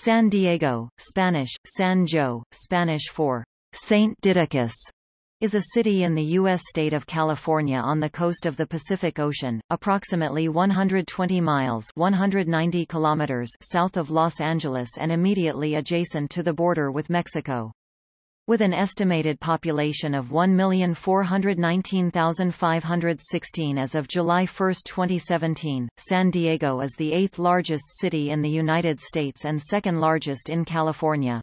San Diego, Spanish, San Jo, Spanish for Saint Didacus, is a city in the U.S. state of California on the coast of the Pacific Ocean, approximately 120 miles 190 kilometers south of Los Angeles and immediately adjacent to the border with Mexico. With an estimated population of 1,419,516 as of July 1, 2017, San Diego is the eighth largest city in the United States and second largest in California.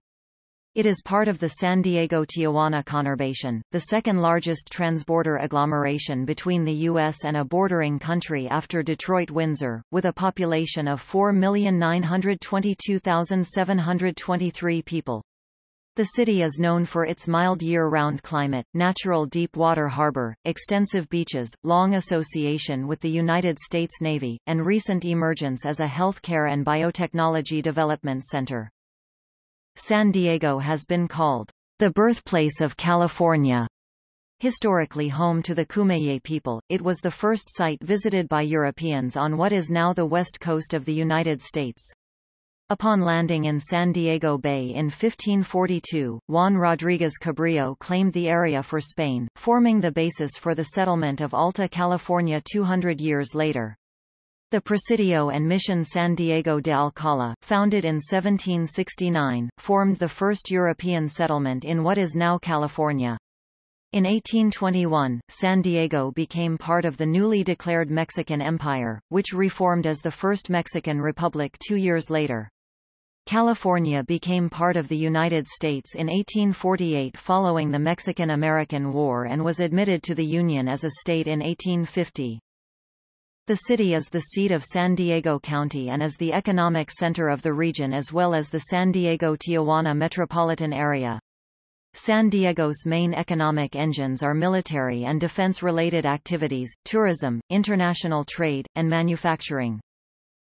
It is part of the San Diego-Tijuana conurbation, the second largest transborder agglomeration between the U.S. and a bordering country after Detroit-Windsor, with a population of 4,922,723 people. The city is known for its mild year-round climate, natural deep water harbor, extensive beaches, long association with the United States Navy, and recent emergence as a healthcare and biotechnology development center. San Diego has been called the birthplace of California. Historically home to the Kumeyaay people, it was the first site visited by Europeans on what is now the west coast of the United States. Upon landing in San Diego Bay in 1542, Juan Rodríguez Cabrillo claimed the area for Spain, forming the basis for the settlement of Alta California 200 years later. The Presidio and Mission San Diego de Alcala, founded in 1769, formed the first European settlement in what is now California. In 1821, San Diego became part of the newly declared Mexican Empire, which reformed as the First Mexican Republic two years later. California became part of the United States in 1848 following the Mexican-American War and was admitted to the Union as a state in 1850. The city is the seat of San Diego County and is the economic center of the region as well as the San Diego-Tijuana metropolitan area. San Diego's main economic engines are military and defense-related activities, tourism, international trade, and manufacturing.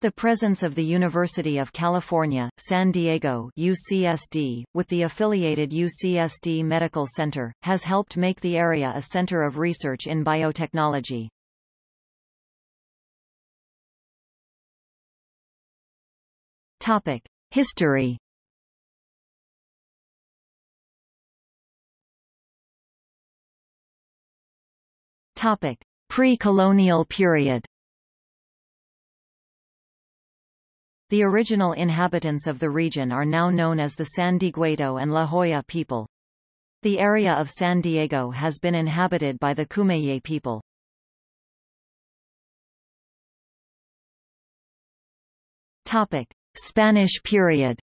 The presence of the University of California, San Diego UCSD, with the affiliated UCSD Medical Center, has helped make the area a center of research in biotechnology. Topic: History. Topic: Pre-colonial period. The original inhabitants of the region are now known as the San Dieguito and La Jolla people. The area of San Diego has been inhabited by the Kumeyaay people. Topic: Spanish period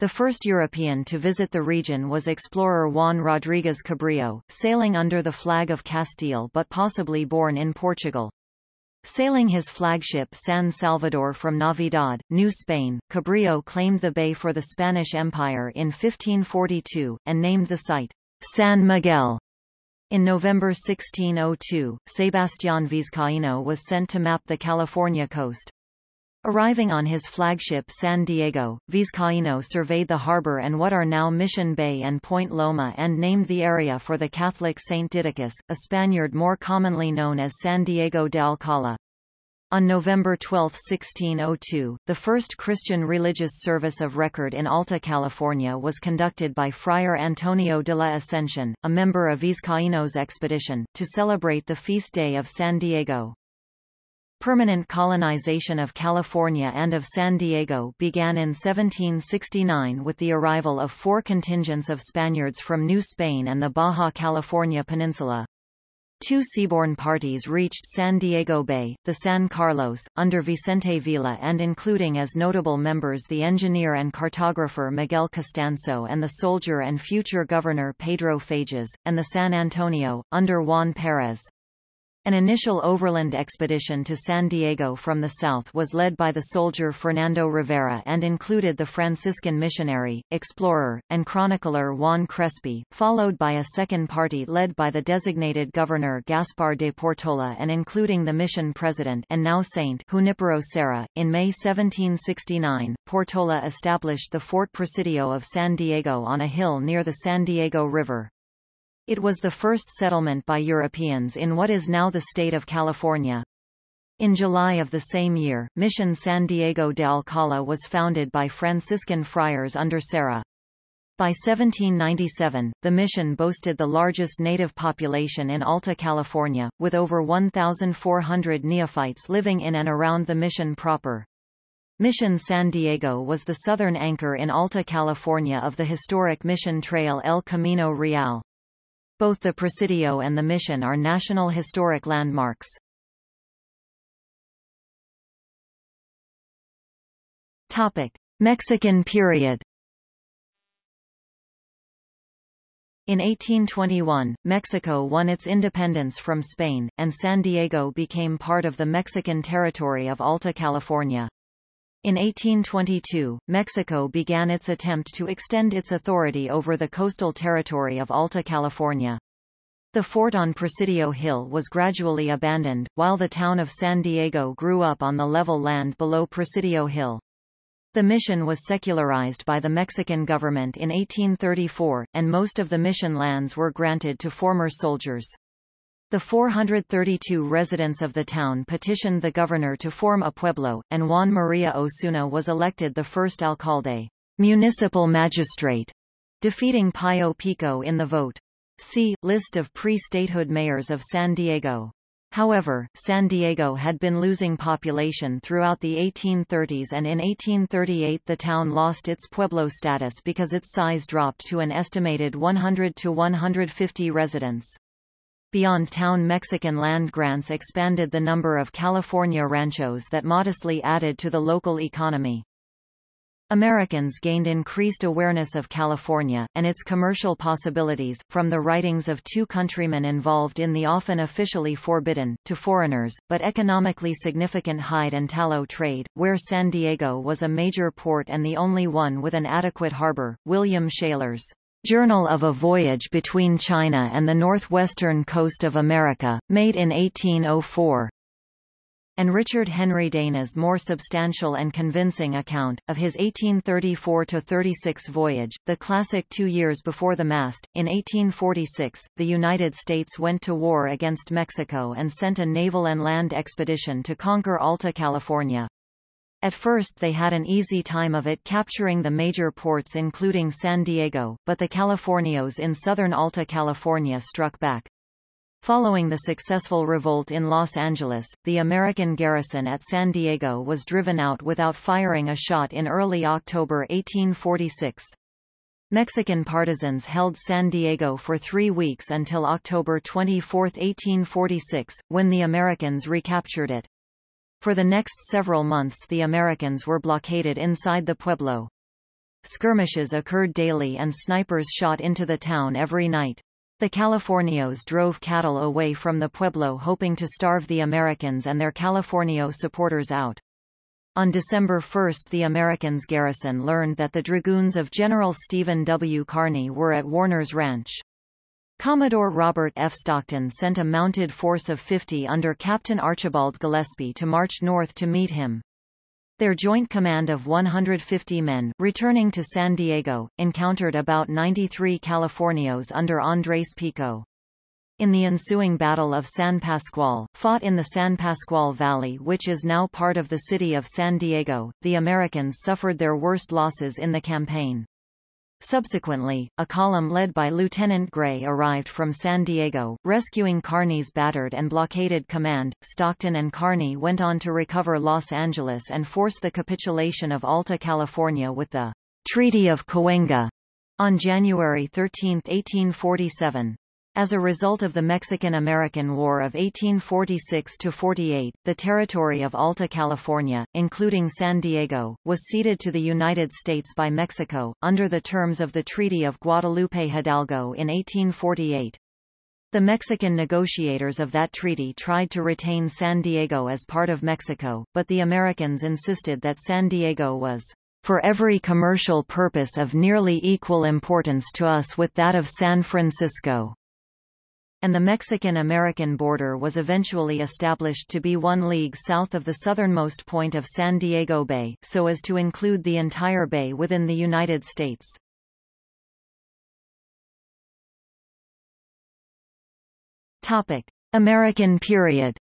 The first European to visit the region was explorer Juan Rodríguez Cabrillo, sailing under the flag of Castile but possibly born in Portugal. Sailing his flagship San Salvador from Navidad, New Spain, Cabrillo claimed the bay for the Spanish Empire in 1542, and named the site San Miguel. In November 1602, Sebastián Vizcaíno was sent to map the California coast. Arriving on his flagship San Diego, Vizcaíno surveyed the harbor and what are now Mission Bay and Point Loma and named the area for the Catholic Saint Didacus, a Spaniard more commonly known as San Diego de Alcala. On November 12, 1602, the first Christian religious service of record in Alta California was conducted by Friar Antonio de la Ascensión, a member of Vizcaíno's expedition, to celebrate the feast day of San Diego. Permanent colonization of California and of San Diego began in 1769 with the arrival of four contingents of Spaniards from New Spain and the Baja California Peninsula. Two seaborne parties reached San Diego Bay, the San Carlos, under Vicente Vila and including as notable members the engineer and cartographer Miguel Costansó and the soldier and future governor Pedro Fages, and the San Antonio, under Juan Perez. An initial overland expedition to San Diego from the south was led by the soldier Fernando Rivera and included the Franciscan missionary, explorer, and chronicler Juan Crespi, followed by a second party led by the designated governor Gaspar de Portola and including the mission president and now saint Junipero Serra. In May 1769, Portola established the Fort Presidio of San Diego on a hill near the San Diego River. It was the first settlement by Europeans in what is now the state of California. In July of the same year, Mission San Diego de Alcala was founded by Franciscan friars under Serra. By 1797, the mission boasted the largest native population in Alta California, with over 1,400 neophytes living in and around the mission proper. Mission San Diego was the southern anchor in Alta California of the historic Mission Trail El Camino Real. Both the Presidio and the Mission are National Historic Landmarks. Topic. Mexican period In 1821, Mexico won its independence from Spain, and San Diego became part of the Mexican territory of Alta California. In 1822, Mexico began its attempt to extend its authority over the coastal territory of Alta California. The fort on Presidio Hill was gradually abandoned, while the town of San Diego grew up on the level land below Presidio Hill. The mission was secularized by the Mexican government in 1834, and most of the mission lands were granted to former soldiers. The 432 residents of the town petitioned the governor to form a pueblo, and Juan Maria Osuna was elected the first alcalde, municipal magistrate, defeating Pío Pico in the vote. See, List of pre-statehood mayors of San Diego. However, San Diego had been losing population throughout the 1830s and in 1838 the town lost its pueblo status because its size dropped to an estimated 100 to 150 residents. Beyond town Mexican land grants expanded the number of California ranchos that modestly added to the local economy. Americans gained increased awareness of California, and its commercial possibilities, from the writings of two countrymen involved in the often officially forbidden, to foreigners, but economically significant hide and tallow trade, where San Diego was a major port and the only one with an adequate harbor. William Shaler's Journal of a Voyage Between China and the Northwestern Coast of America, made in 1804, and Richard Henry Dana's more substantial and convincing account, of his 1834–36 voyage, the classic two years before the mast. In 1846, the United States went to war against Mexico and sent a naval and land expedition to conquer Alta California. At first they had an easy time of it capturing the major ports including San Diego, but the Californios in southern Alta California struck back. Following the successful revolt in Los Angeles, the American garrison at San Diego was driven out without firing a shot in early October 1846. Mexican partisans held San Diego for three weeks until October 24, 1846, when the Americans recaptured it. For the next several months the Americans were blockaded inside the pueblo. Skirmishes occurred daily and snipers shot into the town every night. The Californios drove cattle away from the pueblo hoping to starve the Americans and their Californio supporters out. On December 1 the Americans' garrison learned that the dragoons of General Stephen W. Kearny were at Warner's Ranch. Commodore Robert F. Stockton sent a mounted force of 50 under Captain Archibald Gillespie to march north to meet him. Their joint command of 150 men, returning to San Diego, encountered about 93 Californios under Andrés Pico. In the ensuing Battle of San Pasqual, fought in the San Pasqual Valley which is now part of the city of San Diego, the Americans suffered their worst losses in the campaign. Subsequently, a column led by Lieutenant Gray arrived from San Diego, rescuing Kearny's battered and blockaded command. Stockton and Kearny went on to recover Los Angeles and force the capitulation of Alta California with the Treaty of Cahuenga on January 13, 1847. As a result of the Mexican-American War of 1846–48, the territory of Alta California, including San Diego, was ceded to the United States by Mexico, under the terms of the Treaty of Guadalupe Hidalgo in 1848. The Mexican negotiators of that treaty tried to retain San Diego as part of Mexico, but the Americans insisted that San Diego was for every commercial purpose of nearly equal importance to us with that of San Francisco and the Mexican-American border was eventually established to be one league south of the southernmost point of San Diego Bay, so as to include the entire bay within the United States. Topic: American period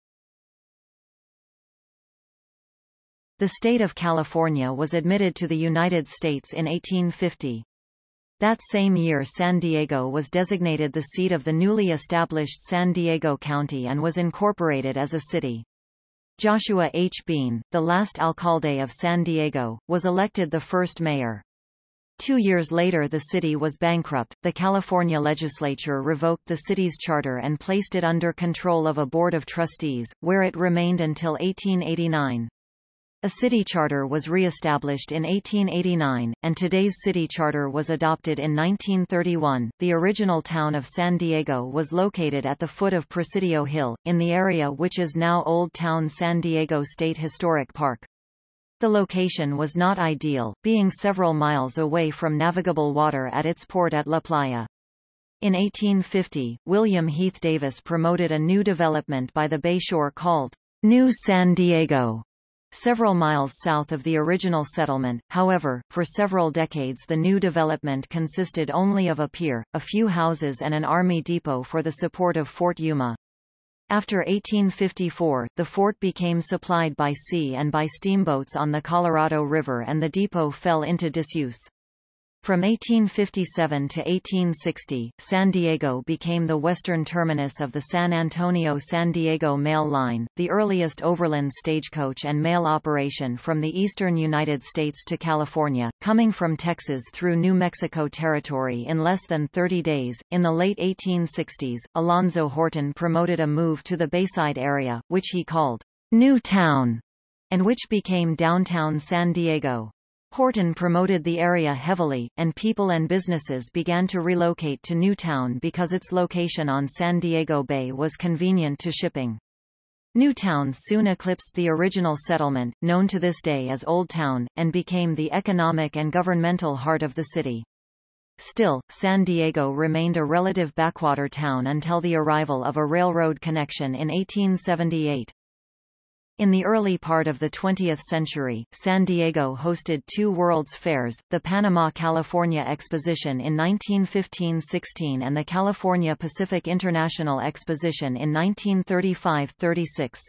The state of California was admitted to the United States in 1850. That same year San Diego was designated the seat of the newly established San Diego County and was incorporated as a city. Joshua H. Bean, the last alcalde of San Diego, was elected the first mayor. Two years later the city was bankrupt, the California legislature revoked the city's charter and placed it under control of a board of trustees, where it remained until 1889. A city charter was re-established in 1889, and today's city charter was adopted in 1931. The original town of San Diego was located at the foot of Presidio Hill, in the area which is now Old Town San Diego State Historic Park. The location was not ideal, being several miles away from navigable water at its port at La Playa. In 1850, William Heath Davis promoted a new development by the bayshore called New San Diego several miles south of the original settlement. However, for several decades the new development consisted only of a pier, a few houses and an army depot for the support of Fort Yuma. After 1854, the fort became supplied by sea and by steamboats on the Colorado River and the depot fell into disuse. From 1857 to 1860, San Diego became the western terminus of the San Antonio-San Diego Mail Line, the earliest overland stagecoach and mail operation from the eastern United States to California, coming from Texas through New Mexico Territory in less than 30 days. In the late 1860s, Alonzo Horton promoted a move to the Bayside area, which he called New Town, and which became downtown San Diego. Horton promoted the area heavily, and people and businesses began to relocate to Newtown because its location on San Diego Bay was convenient to shipping. Newtown soon eclipsed the original settlement, known to this day as Old Town, and became the economic and governmental heart of the city. Still, San Diego remained a relative backwater town until the arrival of a railroad connection in 1878. In the early part of the 20th century, San Diego hosted two World's Fairs, the Panama-California Exposition in 1915–16 and the California Pacific International Exposition in 1935–36.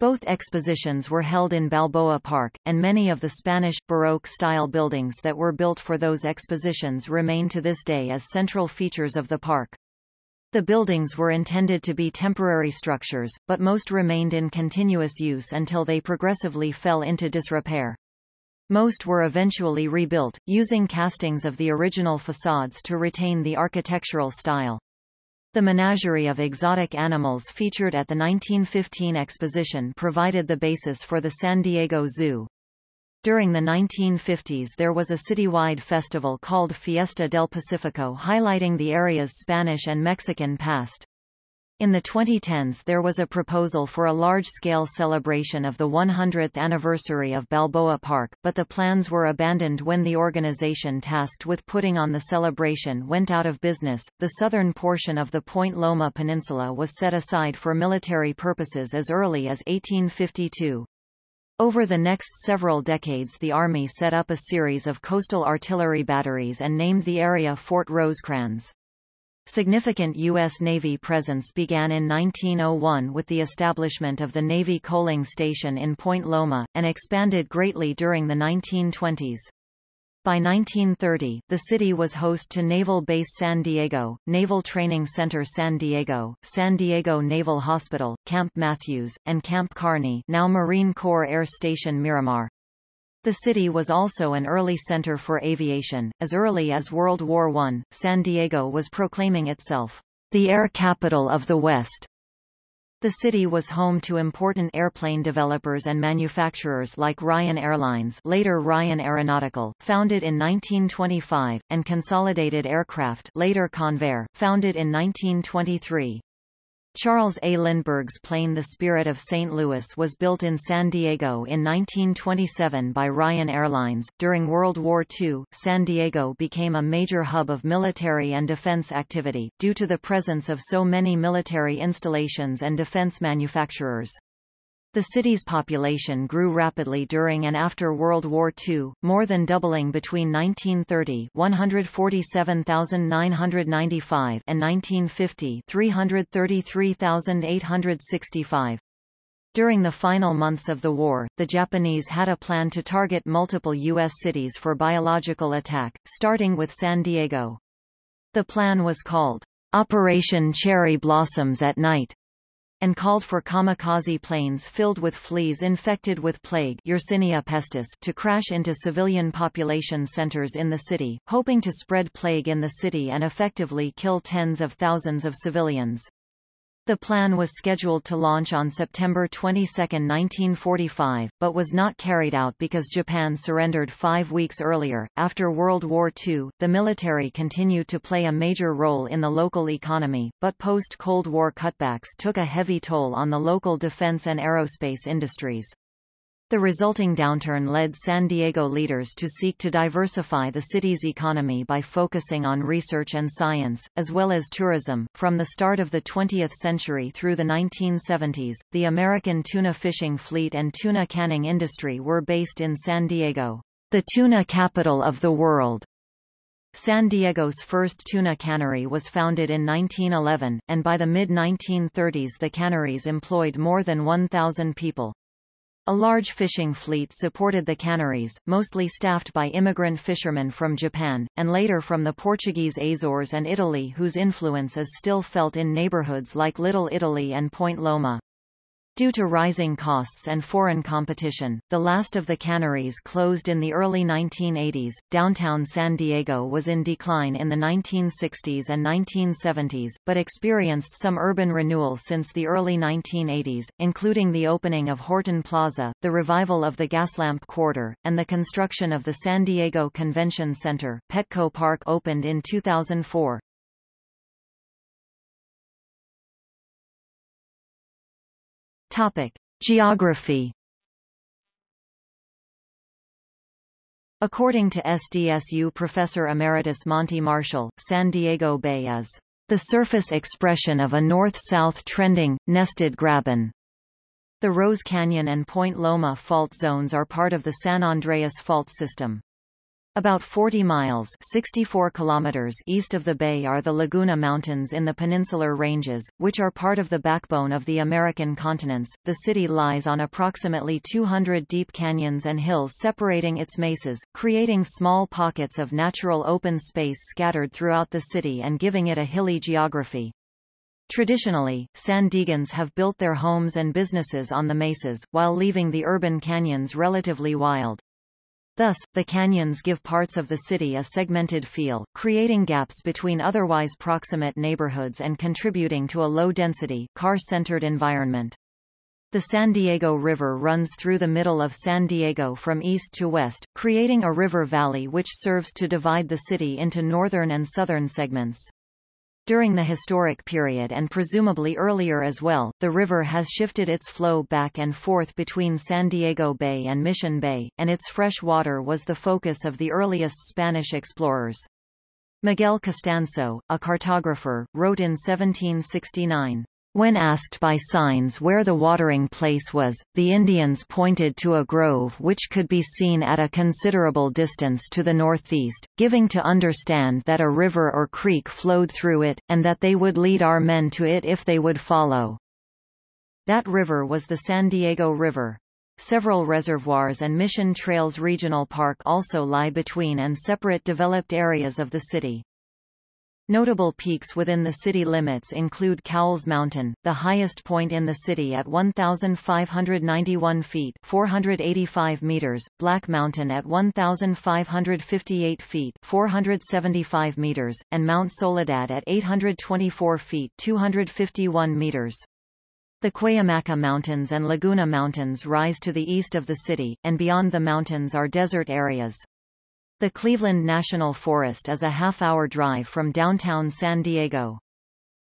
Both expositions were held in Balboa Park, and many of the Spanish, Baroque-style buildings that were built for those expositions remain to this day as central features of the park. The buildings were intended to be temporary structures, but most remained in continuous use until they progressively fell into disrepair. Most were eventually rebuilt, using castings of the original facades to retain the architectural style. The menagerie of exotic animals featured at the 1915 exposition provided the basis for the San Diego Zoo. During the 1950s there was a citywide festival called Fiesta del Pacifico highlighting the area's Spanish and Mexican past. In the 2010s there was a proposal for a large-scale celebration of the 100th anniversary of Balboa Park, but the plans were abandoned when the organization tasked with putting on the celebration went out of business. The southern portion of the Point Loma Peninsula was set aside for military purposes as early as 1852. Over the next several decades the Army set up a series of coastal artillery batteries and named the area Fort Rosecrans. Significant U.S. Navy presence began in 1901 with the establishment of the Navy coaling station in Point Loma, and expanded greatly during the 1920s. By 1930, the city was host to Naval Base San Diego, Naval Training Center San Diego, San Diego Naval Hospital, Camp Matthews, and Camp Kearny now Marine Corps Air Station Miramar. The city was also an early center for aviation. As early as World War I, San Diego was proclaiming itself, the air capital of the West. The city was home to important airplane developers and manufacturers like Ryan Airlines later Ryan Aeronautical, founded in 1925, and Consolidated Aircraft later Convair, founded in 1923. Charles A. Lindbergh's plane The Spirit of St. Louis was built in San Diego in 1927 by Ryan Airlines. During World War II, San Diego became a major hub of military and defense activity, due to the presence of so many military installations and defense manufacturers. The city's population grew rapidly during and after World War II, more than doubling between 1930 147,995 and 1950 333,865. During the final months of the war, the Japanese had a plan to target multiple U.S. cities for biological attack, starting with San Diego. The plan was called Operation Cherry Blossoms at Night, and called for kamikaze planes filled with fleas infected with plague Yersinia pestis to crash into civilian population centers in the city, hoping to spread plague in the city and effectively kill tens of thousands of civilians. The plan was scheduled to launch on September 22, 1945, but was not carried out because Japan surrendered five weeks earlier. After World War II, the military continued to play a major role in the local economy, but post-Cold War cutbacks took a heavy toll on the local defense and aerospace industries. The resulting downturn led San Diego leaders to seek to diversify the city's economy by focusing on research and science, as well as tourism. From the start of the 20th century through the 1970s, the American tuna fishing fleet and tuna canning industry were based in San Diego, the tuna capital of the world. San Diego's first tuna cannery was founded in 1911, and by the mid-1930s the canneries employed more than 1,000 people. A large fishing fleet supported the canneries, mostly staffed by immigrant fishermen from Japan, and later from the Portuguese Azores and Italy whose influence is still felt in neighborhoods like Little Italy and Point Loma. Due to rising costs and foreign competition, the last of the canneries closed in the early 1980s. Downtown San Diego was in decline in the 1960s and 1970s, but experienced some urban renewal since the early 1980s, including the opening of Horton Plaza, the revival of the Gaslamp Quarter, and the construction of the San Diego Convention Center. Petco Park opened in 2004. Topic: Geography. According to SDSU professor emeritus Monte Marshall, San Diego Bay is the surface expression of a north-south trending, nested graben. The Rose Canyon and Point Loma fault zones are part of the San Andreas fault system. About 40 miles 64 kilometers east of the bay are the Laguna Mountains in the Peninsular Ranges, which are part of the backbone of the American continents. The city lies on approximately 200 deep canyons and hills separating its mesas, creating small pockets of natural open space scattered throughout the city and giving it a hilly geography. Traditionally, San Diegans have built their homes and businesses on the mesas, while leaving the urban canyons relatively wild. Thus, the canyons give parts of the city a segmented feel, creating gaps between otherwise proximate neighborhoods and contributing to a low-density, car-centered environment. The San Diego River runs through the middle of San Diego from east to west, creating a river valley which serves to divide the city into northern and southern segments. During the historic period and presumably earlier as well, the river has shifted its flow back and forth between San Diego Bay and Mission Bay, and its fresh water was the focus of the earliest Spanish explorers. Miguel Costansó, a cartographer, wrote in 1769, when asked by signs where the watering place was, the Indians pointed to a grove which could be seen at a considerable distance to the northeast, giving to understand that a river or creek flowed through it, and that they would lead our men to it if they would follow. That river was the San Diego River. Several reservoirs and Mission Trails Regional Park also lie between and separate developed areas of the city. Notable peaks within the city limits include Cowles Mountain, the highest point in the city at 1,591 feet 485 meters, Black Mountain at 1,558 feet 475 meters, and Mount Soledad at 824 feet 251 meters. The Cuyamaca Mountains and Laguna Mountains rise to the east of the city, and beyond the mountains are desert areas. The Cleveland National Forest is a half-hour drive from downtown San Diego.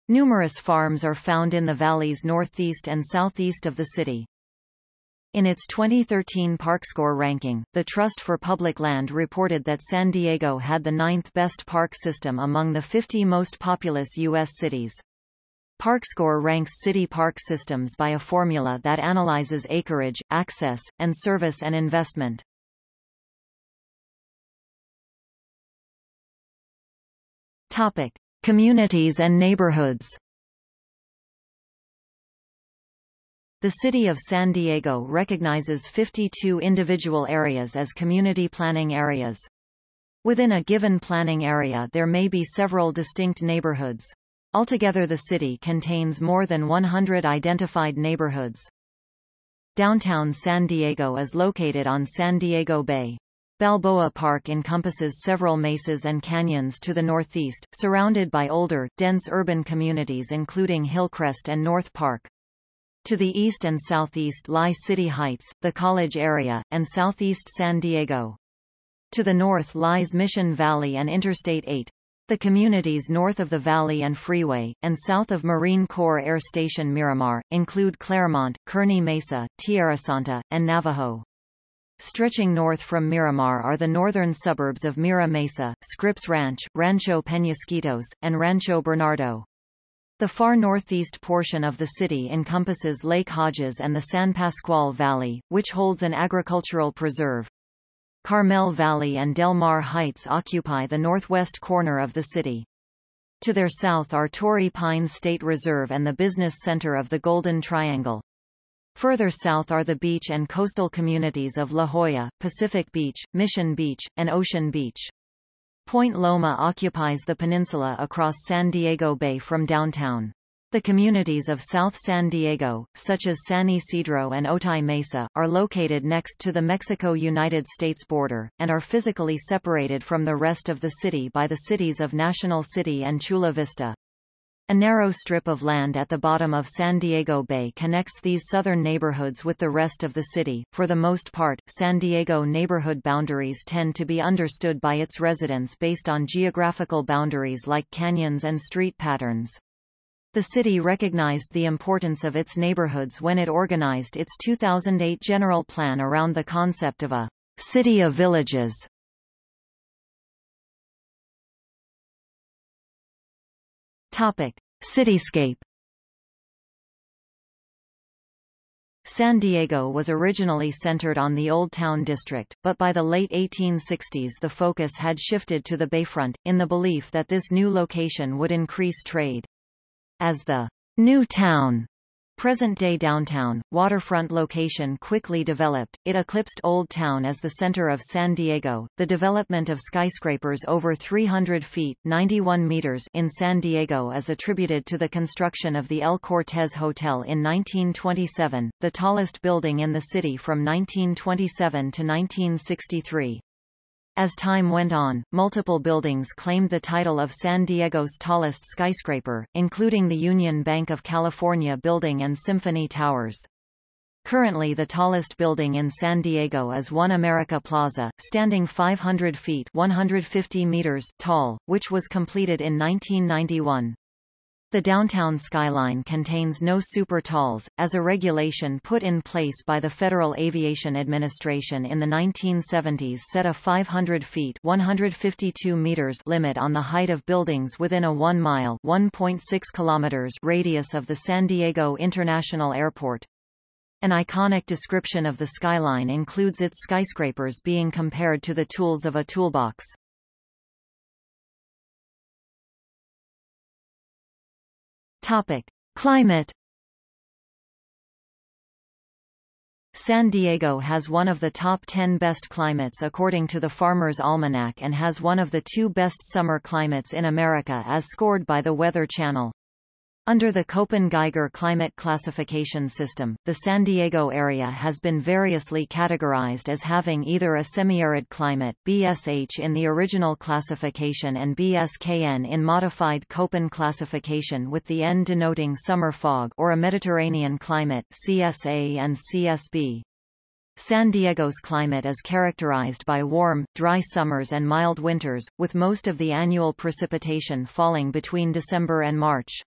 Numerous farms are found in the valleys northeast and southeast of the city. In its 2013 ParkScore ranking, the Trust for Public Land reported that San Diego had the ninth best park system among the 50 most populous U.S. cities. ParkScore ranks city park systems by a formula that analyzes acreage, access, and service and investment. Topic: Communities and neighborhoods. The City of San Diego recognizes 52 individual areas as community planning areas. Within a given planning area there may be several distinct neighborhoods. Altogether the city contains more than 100 identified neighborhoods. Downtown San Diego is located on San Diego Bay. Balboa Park encompasses several mesas and canyons to the northeast, surrounded by older, dense urban communities including Hillcrest and North Park. To the east and southeast lie City Heights, the College area, and southeast San Diego. To the north lies Mission Valley and Interstate 8. The communities north of the valley and freeway, and south of Marine Corps Air Station Miramar, include Clairemont, Kearny Mesa, Tierrasanta, and Navajo. Stretching north from Miramar are the northern suburbs of Mira Mesa, Scripps Ranch, Rancho Peñasquitos, and Rancho Bernardo. The far northeast portion of the city encompasses Lake Hodges and the San Pasqual Valley, which holds an agricultural preserve. Carmel Valley and Del Mar Heights occupy the northwest corner of the city. To their south are Torrey Pines State Reserve and the business center of the Golden Triangle. Further south are the beach and coastal communities of La Jolla, Pacific Beach, Mission Beach, and Ocean Beach. Point Loma occupies the peninsula across San Diego Bay from downtown. The communities of South San Diego, such as San Ysidro and Otay Mesa, are located next to the Mexico-United States border, and are physically separated from the rest of the city by the cities of National City and Chula Vista. A narrow strip of land at the bottom of San Diego Bay connects these southern neighborhoods with the rest of the city. For the most part, San Diego neighborhood boundaries tend to be understood by its residents based on geographical boundaries like canyons and street patterns. The city recognized the importance of its neighborhoods when it organized its 2008 general plan around the concept of a city of villages. Topic: Cityscape. San Diego was originally centered on the Old Town District, but by the late 1860s the focus had shifted to the bayfront, in the belief that this new location would increase trade. As the New Town Present-day downtown, waterfront location quickly developed, it eclipsed Old Town as the center of San Diego. The development of skyscrapers over 300 feet 91 meters in San Diego is attributed to the construction of the El Cortez Hotel in 1927, the tallest building in the city from 1927 to 1963. As time went on, multiple buildings claimed the title of San Diego's tallest skyscraper, including the Union Bank of California building and Symphony Towers. Currently the tallest building in San Diego is One America Plaza, standing 500 feet 150 meters tall, which was completed in 1991. The downtown skyline contains no super talls, as a regulation put in place by the Federal Aviation Administration in the 1970s set a 500 feet 152 meters limit on the height of buildings within a 1-mile 1.6 kilometers radius of the San Diego International Airport. An iconic description of the skyline includes its skyscrapers being compared to the tools of a toolbox. Topic: Climate San Diego has one of the top 10 best climates according to the Farmer's Almanac and has one of the two best summer climates in America as scored by the Weather Channel. Under the Köppen-Geiger climate classification system, the San Diego area has been variously categorized as having either a semi-arid climate BSH in the original classification and BSKN in modified Köppen classification with the N denoting summer fog or a Mediterranean climate CSA and CSB. San Diego's climate is characterized by warm, dry summers and mild winters, with most of the annual precipitation falling between December and March.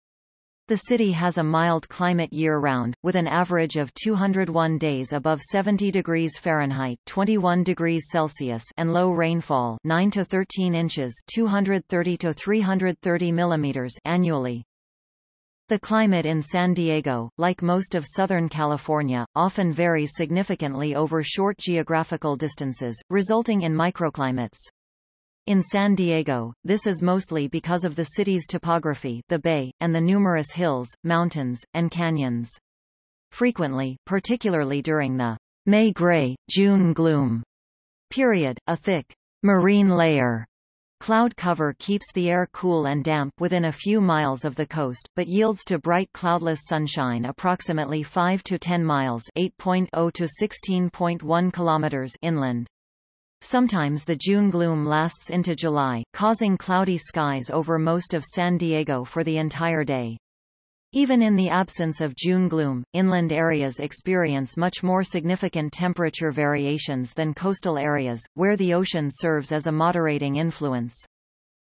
The city has a mild climate year-round, with an average of 201 days above 70 degrees Fahrenheit 21 degrees Celsius and low rainfall 9 to 13 inches 230 to 330 millimeters annually. The climate in San Diego, like most of Southern California, often varies significantly over short geographical distances, resulting in microclimates. In San Diego, this is mostly because of the city's topography the bay, and the numerous hills, mountains, and canyons. Frequently, particularly during the May gray, June gloom period, a thick marine layer Cloud cover keeps the air cool and damp within a few miles of the coast, but yields to bright cloudless sunshine approximately 5 to 10 miles 8.0 to 16.1 kilometers inland. Sometimes the June gloom lasts into July, causing cloudy skies over most of San Diego for the entire day. Even in the absence of June gloom, inland areas experience much more significant temperature variations than coastal areas, where the ocean serves as a moderating influence.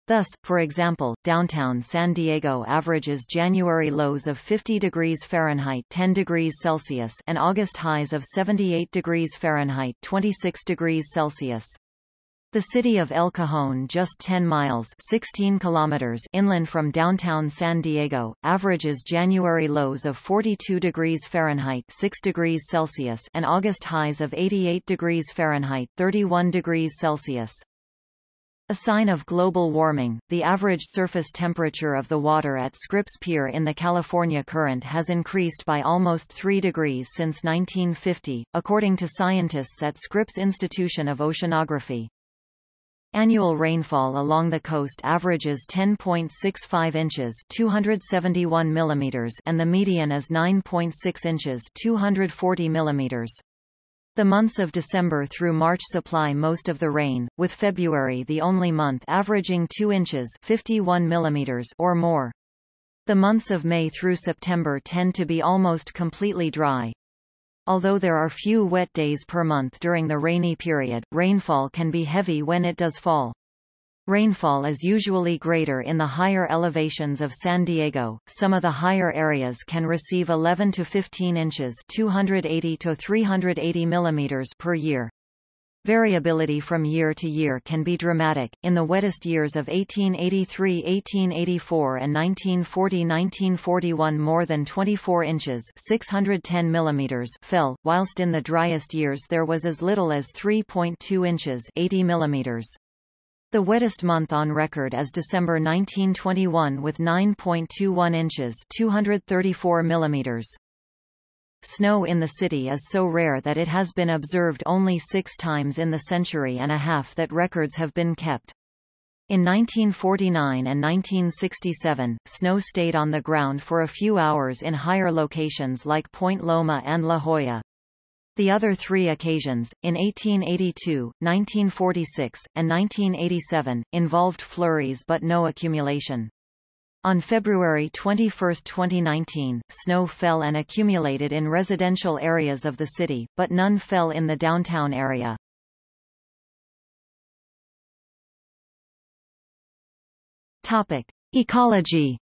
Thus, for example, downtown San Diego averages January lows of 50 degrees Fahrenheit 10 degrees Celsius and August highs of 78 degrees Fahrenheit 26 degrees Celsius. The city of El Cajon just 10 miles 16 kilometers inland from downtown San Diego, averages January lows of 42 degrees Fahrenheit 6 degrees Celsius and August highs of 88 degrees Fahrenheit 31 degrees Celsius. A sign of global warming, the average surface temperature of the water at Scripps Pier in the California Current has increased by almost 3 degrees since 1950, according to scientists at Scripps Institution of Oceanography. Annual rainfall along the coast averages 10.65 inches 271 millimeters and the median is 9.6 inches 240 millimeters. The months of December through March supply most of the rain, with February the only month averaging 2 inches 51 millimeters or more. The months of May through September tend to be almost completely dry. Although there are few wet days per month during the rainy period, rainfall can be heavy when it does fall. Rainfall is usually greater in the higher elevations of San Diego. Some of the higher areas can receive 11 to 15 inches, 280 to 380 millimeters per year. Variability from year to year can be dramatic. In the wettest years of 1883, 1884 and 1940-1941 more than 24 inches 610 millimeters fell, whilst in the driest years there was as little as 3.2 inches 80 millimeters. The wettest month on record is December 1921 with 9.21 inches 234 millimeters. Snow in the city is so rare that it has been observed only six times in the century and a half that records have been kept. In 1949 and 1967, snow stayed on the ground for a few hours in higher locations like Point Loma and La Jolla. The other three occasions, in 1882, 1946, and 1987, involved flurries but no accumulation. On February 21, 2019, snow fell and accumulated in residential areas of the city, but none fell in the downtown area. Topic: Ecology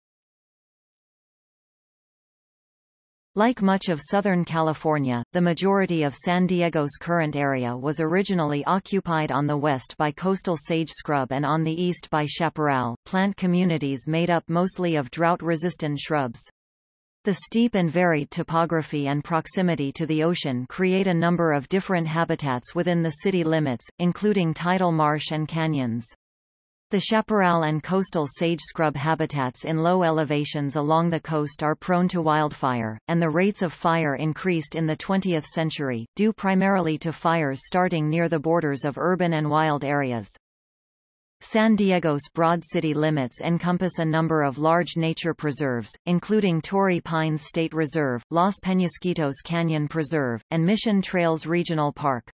Like much of Southern California, the majority of San Diego's current area was originally occupied on the west by coastal sage scrub and on the east by chaparral, plant communities made up mostly of drought-resistant shrubs. The steep and varied topography and proximity to the ocean create a number of different habitats within the city limits, including tidal marsh and canyons. The chaparral and coastal sage scrub habitats in low elevations along the coast are prone to wildfire, and the rates of fire increased in the 20th century, due primarily to fires starting near the borders of urban and wild areas. San Diego's broad city limits encompass a number of large nature preserves, including Torrey Pines State Reserve, Los Penasquitos Canyon Preserve, and Mission Trails Regional Park.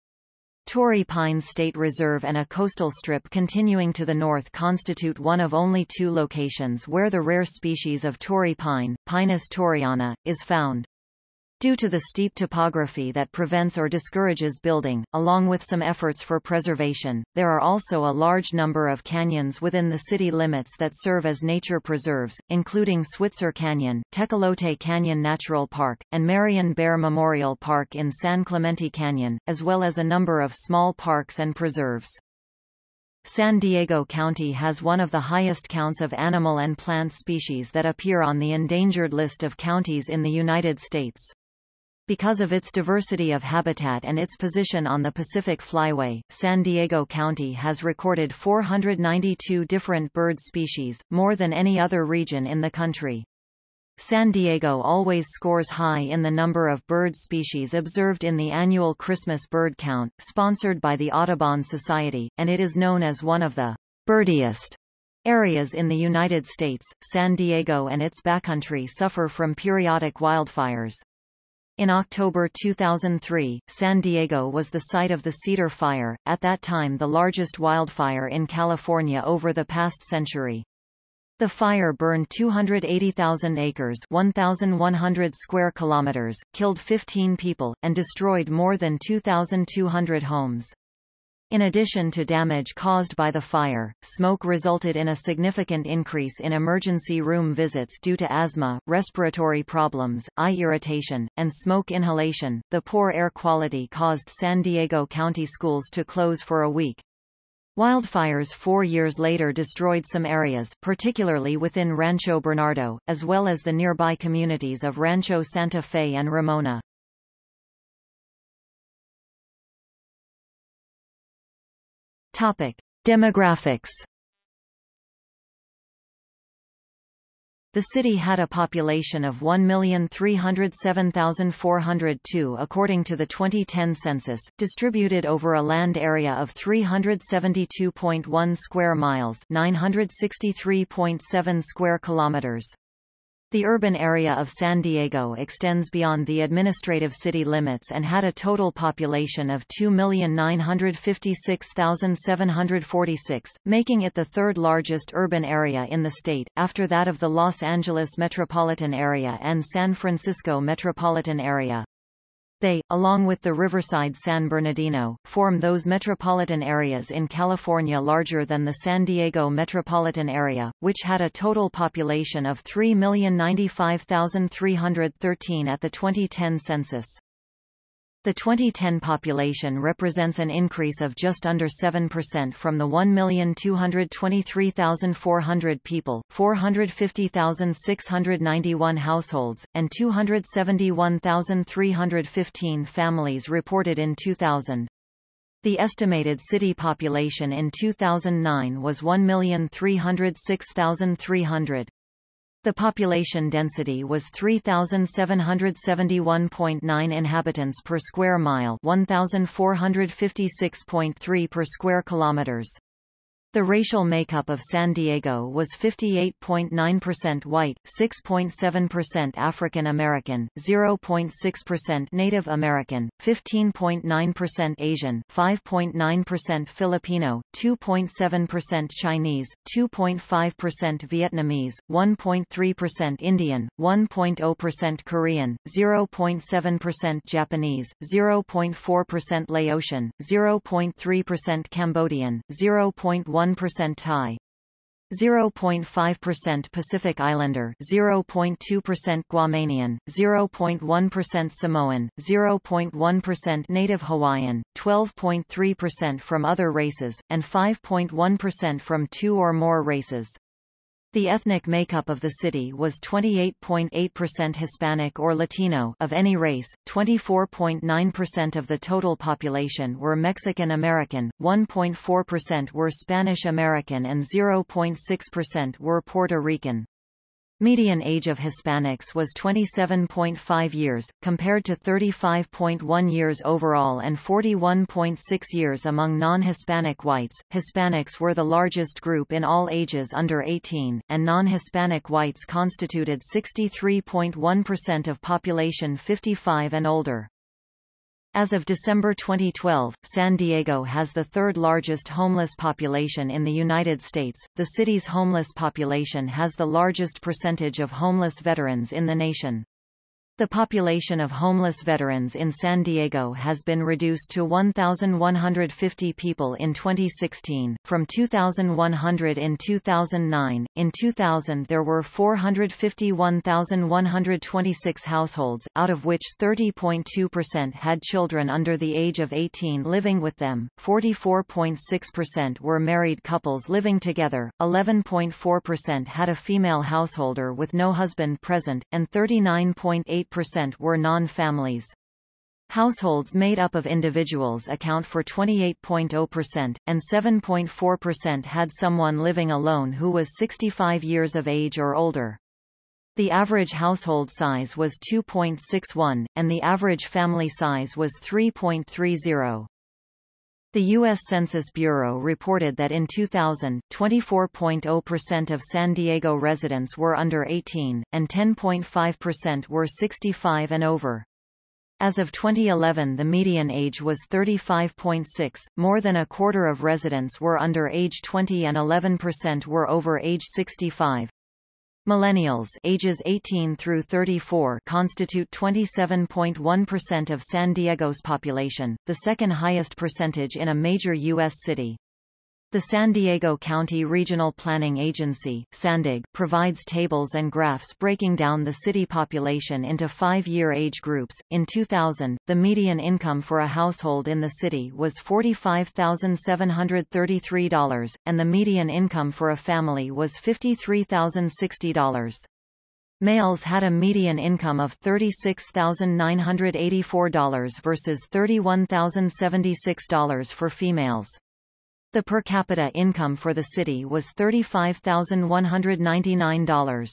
Torrey Pines State Reserve and a coastal strip continuing to the north constitute one of only two locations where the rare species of Torrey pine, Pinus torreyana, is found. Due to the steep topography that prevents or discourages building, along with some efforts for preservation, there are also a large number of canyons within the city limits that serve as nature preserves, including Switzer Canyon, Tecolote Canyon Natural Park, and Marian Bear Memorial Park in San Clemente Canyon, as well as a number of small parks and preserves. San Diego County has one of the highest counts of animal and plant species that appear on the endangered list of counties in the United States. Because of its diversity of habitat and its position on the Pacific Flyway, San Diego County has recorded 492 different bird species, more than any other region in the country. San Diego always scores high in the number of bird species observed in the annual Christmas bird count, sponsored by the Audubon Society, and it is known as one of the birdiest areas in the United States. San Diego and its backcountry suffer from periodic wildfires. In October 2003, San Diego was the site of the Cedar Fire, at that time the largest wildfire in California over the past century. The fire burned 280,000 acres 1,100 square kilometers, killed 15 people, and destroyed more than 2,200 homes. In addition to damage caused by the fire, smoke resulted in a significant increase in emergency room visits due to asthma, respiratory problems, eye irritation, and smoke inhalation. The poor air quality caused San Diego County schools to close for a week, Wildfires four years later destroyed some areas, particularly within Rancho Bernardo, as well as the nearby communities of Rancho Santa Fe and Ramona. Topic. Demographics The city had a population of 1,307,402 according to the 2010 census, distributed over a land area of 372.1 square miles 963.7 square kilometers. The urban area of San Diego extends beyond the administrative city limits and had a total population of 2,956,746, making it the third largest urban area in the state, after that of the Los Angeles metropolitan area and San Francisco metropolitan area. They, along with the Riverside San Bernardino, form those metropolitan areas in California larger than the San Diego metropolitan area, which had a total population of 3,095,313 at the 2010 census. The 2010 population represents an increase of just under 7% from the 1,223,400 people, 450,691 households, and 271,315 families reported in 2000. The estimated city population in 2009 was 1,306,300. The population density was 3,771.9 inhabitants per square mile 1,456.3 per square kilometers. The racial makeup of San Diego was 58.9% white, 6.7% African American, 0.6% Native American, 15.9% Asian, 5.9% Filipino, 2.7% Chinese, 2.5% Vietnamese, 1.3% Indian, 1.0% Korean, 0.7% Japanese, 0.4% Laotian, 0.3% Cambodian, 0.1 1% Thai, 0.5% Pacific Islander, 0.2% Guamanian, 0.1% Samoan, 0.1% Native Hawaiian, 12.3% from other races, and 5.1% from two or more races. The ethnic makeup of the city was 28.8% Hispanic or Latino of any race, 24.9% of the total population were Mexican American, 1.4% were Spanish American and 0.6% were Puerto Rican. Median age of Hispanics was 27.5 years, compared to 35.1 years overall and 41.6 years among non-Hispanic whites. Hispanics were the largest group in all ages under 18, and non-Hispanic whites constituted 63.1% of population 55 and older. As of December 2012, San Diego has the third largest homeless population in the United States. The city's homeless population has the largest percentage of homeless veterans in the nation. The population of homeless veterans in San Diego has been reduced to 1,150 people in 2016, from 2,100 in 2009. In 2000 there were 451,126 households, out of which 30.2% had children under the age of 18 living with them, 44.6% were married couples living together, 11.4% had a female householder with no husband present, and 39.8 percent were non-families. Households made up of individuals account for 28.0%, and 7.4% had someone living alone who was 65 years of age or older. The average household size was 2.61, and the average family size was 3.30. The U.S. Census Bureau reported that in 2000, 24.0% of San Diego residents were under 18, and 10.5% were 65 and over. As of 2011 the median age was 35.6, more than a quarter of residents were under age 20 and 11% were over age 65. Millennials ages 18 through 34 constitute 27.1% of San Diego's population, the second highest percentage in a major U.S. city. The San Diego County Regional Planning Agency SANDAG, provides tables and graphs breaking down the city population into five-year age groups. In 2000, the median income for a household in the city was $45,733, and the median income for a family was $53,060. Males had a median income of $36,984 versus $31,076 for females. The per capita income for the city was $35,199.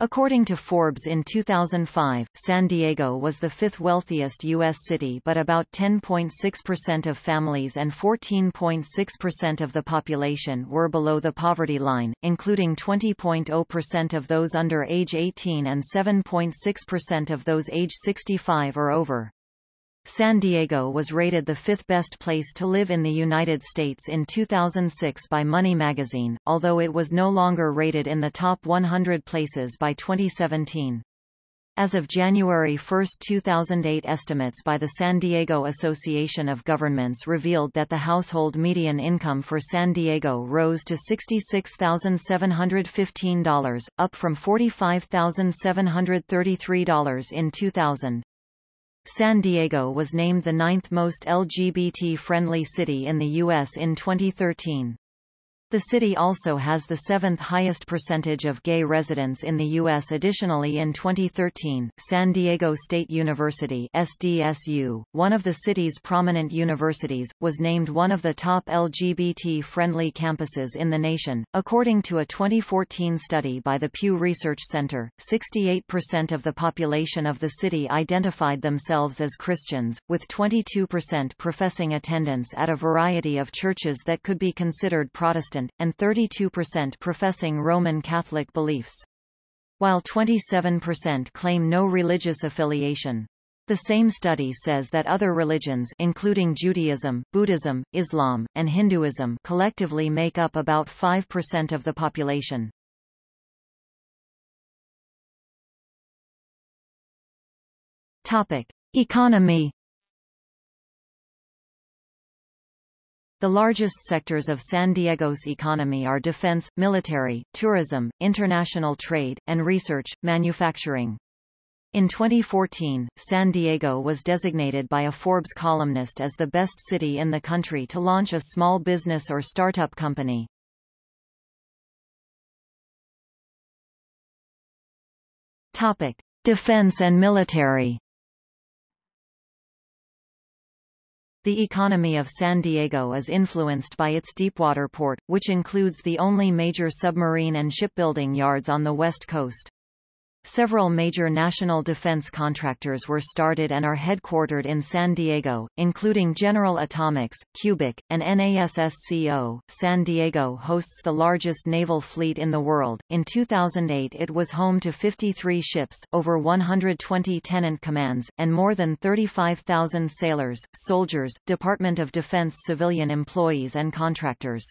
According to Forbes in 2005, San Diego was the fifth wealthiest U.S. city but about 10.6% of families and 14.6% of the population were below the poverty line, including 20.0% of those under age 18 and 7.6% of those age 65 or over. San Diego was rated the fifth best place to live in the United States in 2006 by Money magazine, although it was no longer rated in the top 100 places by 2017. As of January 1, 2008 estimates by the San Diego Association of Governments revealed that the household median income for San Diego rose to $66,715, up from $45,733 in 2000. San Diego was named the ninth most LGBT-friendly city in the U.S. in 2013. The city also has the seventh highest percentage of gay residents in the U.S. Additionally in 2013, San Diego State University SDSU, one of the city's prominent universities, was named one of the top LGBT-friendly campuses in the nation. According to a 2014 study by the Pew Research Center, 68% of the population of the city identified themselves as Christians, with 22% professing attendance at a variety of churches that could be considered Protestant Protestant, and 32% professing Roman Catholic beliefs. While 27% claim no religious affiliation. The same study says that other religions including Judaism, Buddhism, Islam, and Hinduism collectively make up about 5% of the population. Topic: Economy The largest sectors of San Diego's economy are defense, military, tourism, international trade, and research, manufacturing. In 2014, San Diego was designated by a Forbes columnist as the best city in the country to launch a small business or startup company. Topic: Defense and military. The economy of San Diego is influenced by its deepwater port, which includes the only major submarine and shipbuilding yards on the west coast. Several major national defense contractors were started and are headquartered in San Diego, including General Atomics, Cubic, and NASSCO. San Diego hosts the largest naval fleet in the world. In 2008 it was home to 53 ships, over 120 tenant commands, and more than 35,000 sailors, soldiers, Department of Defense civilian employees and contractors.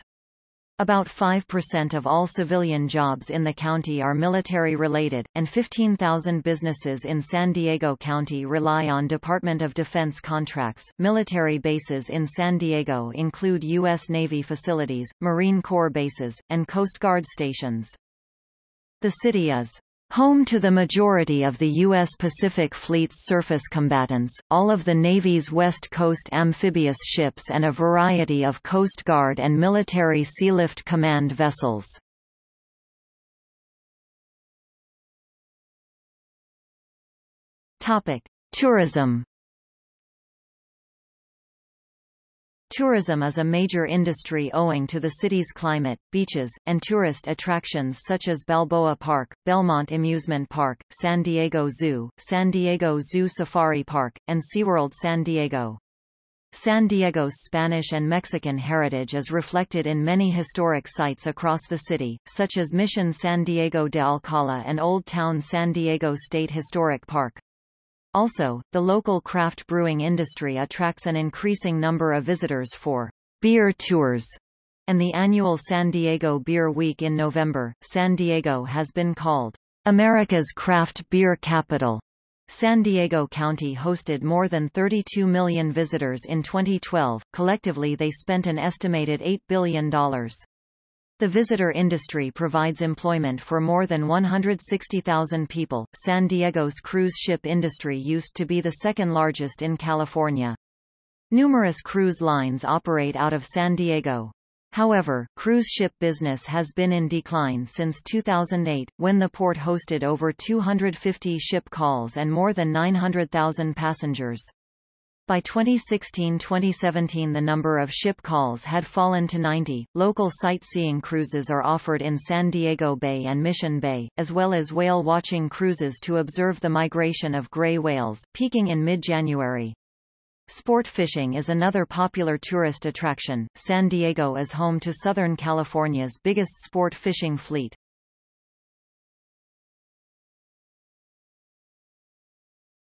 About 5% of all civilian jobs in the county are military-related, and 15,000 businesses in San Diego County rely on Department of Defense contracts. Military bases in San Diego include U.S. Navy facilities, Marine Corps bases, and Coast Guard stations. The city is Home to the majority of the U.S. Pacific Fleet's surface combatants, all of the Navy's West Coast amphibious ships and a variety of Coast Guard and military Sealift Command vessels. Tourism Tourism is a major industry owing to the city's climate, beaches, and tourist attractions such as Balboa Park, Belmont Amusement Park, San Diego Zoo, San Diego Zoo Safari Park, and SeaWorld San Diego. San Diego's Spanish and Mexican heritage is reflected in many historic sites across the city, such as Mission San Diego de Alcala and Old Town San Diego State Historic Park. Also, the local craft brewing industry attracts an increasing number of visitors for beer tours and the annual San Diego Beer Week in November. San Diego has been called America's craft beer capital. San Diego County hosted more than 32 million visitors in 2012. Collectively they spent an estimated $8 billion. The visitor industry provides employment for more than 160,000 people. San Diego's cruise ship industry used to be the second largest in California. Numerous cruise lines operate out of San Diego. However, cruise ship business has been in decline since 2008, when the port hosted over 250 ship calls and more than 900,000 passengers. By 2016-2017 the number of ship calls had fallen to 90. Local sightseeing cruises are offered in San Diego Bay and Mission Bay, as well as whale watching cruises to observe the migration of gray whales, peaking in mid-January. Sport fishing is another popular tourist attraction. San Diego is home to Southern California's biggest sport fishing fleet.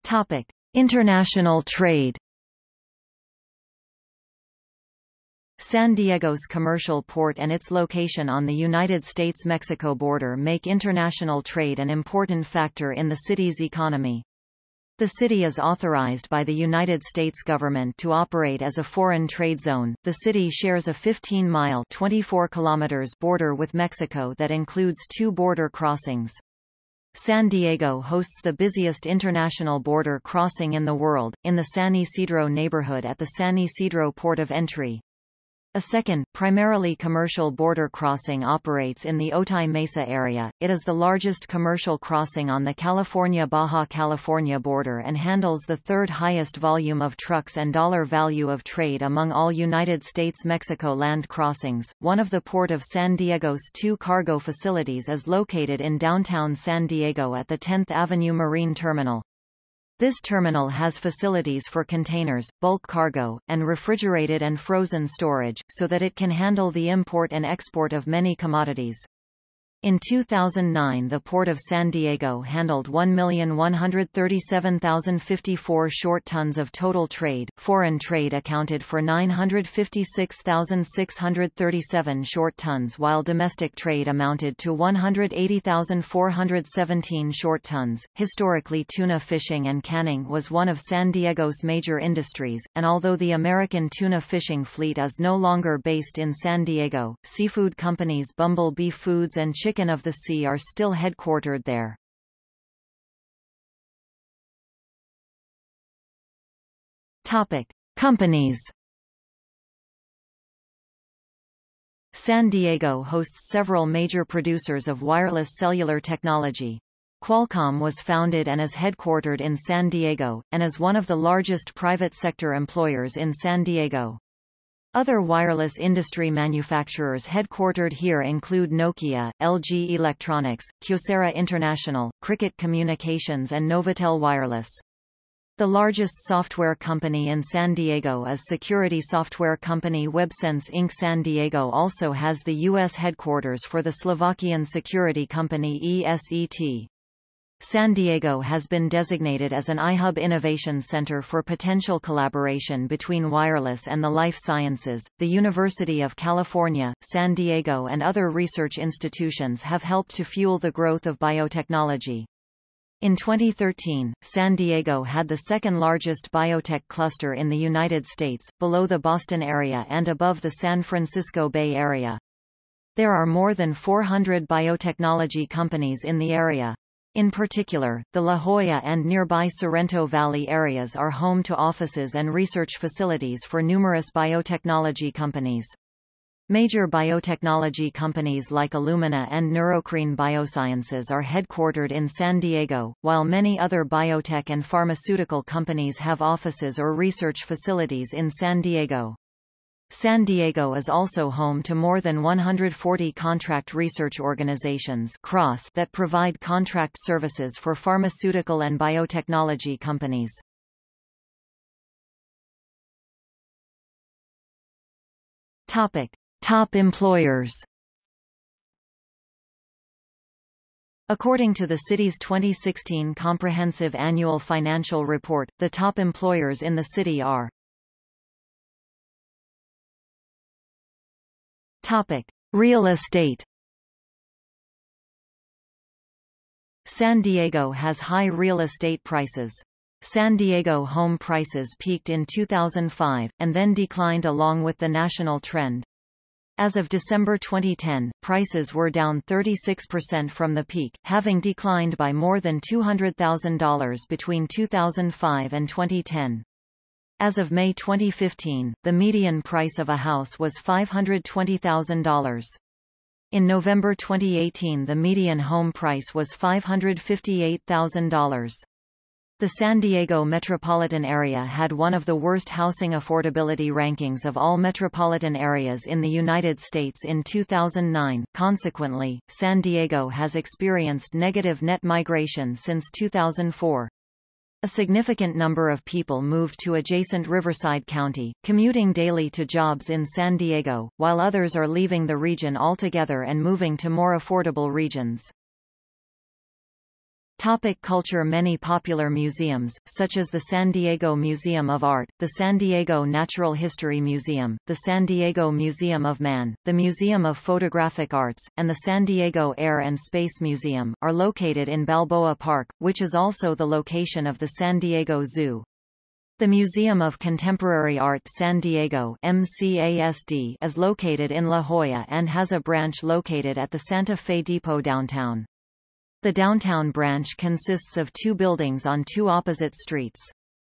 Topic: International trade San Diego's commercial port and its location on the United States-Mexico border make international trade an important factor in the city's economy. The city is authorized by the United States government to operate as a foreign trade zone. The city shares a 15-mile (24 kilometers) border with Mexico that includes two border crossings. San Diego hosts the busiest international border crossing in the world, in the San Ysidro neighborhood at the San Ysidro port of entry. A second, primarily commercial border crossing operates in the Otay Mesa area. It is the largest commercial crossing on the California-Baja California border and handles the third highest volume of trucks and dollar value of trade among all United States-Mexico land crossings. One of the Port of San Diego's two cargo facilities is located in downtown San Diego at the 10th Avenue Marine Terminal. This terminal has facilities for containers, bulk cargo, and refrigerated and frozen storage, so that it can handle the import and export of many commodities. In 2009 the Port of San Diego handled 1,137,054 short tons of total trade. Foreign trade accounted for 956,637 short tons while domestic trade amounted to 180,417 short tons. Historically tuna fishing and canning was one of San Diego's major industries, and although the American tuna fishing fleet is no longer based in San Diego, seafood companies Bumblebee Foods and Chicken of the Sea are still headquartered there. Topic: Companies. San Diego hosts several major producers of wireless cellular technology. Qualcomm was founded and is headquartered in San Diego, and is one of the largest private sector employers in San Diego. Other wireless industry manufacturers headquartered here include Nokia, LG Electronics, Kyocera International, Cricket Communications and Novatel Wireless. The largest software company in San Diego is security software company WebSense Inc. San Diego also has the U.S. headquarters for the Slovakian security company ESET. San Diego has been designated as an iHub Innovation Center for potential collaboration between wireless and the life sciences. The University of California, San Diego, and other research institutions have helped to fuel the growth of biotechnology. In 2013, San Diego had the second largest biotech cluster in the United States, below the Boston area and above the San Francisco Bay Area. There are more than 400 biotechnology companies in the area. In particular, the La Jolla and nearby Sorrento Valley areas are home to offices and research facilities for numerous biotechnology companies. Major biotechnology companies like Illumina and Neurocrine Biosciences are headquartered in San Diego, while many other biotech and pharmaceutical companies have offices or research facilities in San Diego. San Diego is also home to more than 140 contract research organizations that provide contract services for pharmaceutical and biotechnology companies. Topic: Top employers. According to the city's 2016 Comprehensive Annual Financial Report, the top employers in the city are Topic: Real estate. San Diego has high real estate prices. San Diego home prices peaked in 2005, and then declined along with the national trend. As of December 2010, prices were down 36% from the peak, having declined by more than $200,000 between 2005 and 2010. As of May 2015, the median price of a house was $520,000. In November 2018 the median home price was $558,000. The San Diego metropolitan area had one of the worst housing affordability rankings of all metropolitan areas in the United States in 2009. Consequently, San Diego has experienced negative net migration since 2004. A significant number of people moved to adjacent Riverside County, commuting daily to jobs in San Diego, while others are leaving the region altogether and moving to more affordable regions. Topic culture Many popular museums, such as the San Diego Museum of Art, the San Diego Natural History Museum, the San Diego Museum of Man, the Museum of Photographic Arts, and the San Diego Air and Space Museum, are located in Balboa Park, which is also the location of the San Diego Zoo. The Museum of Contemporary Art San Diego MCASD is located in La Jolla and has a branch located at the Santa Fe Depot downtown. The downtown branch consists of two buildings on two opposite streets.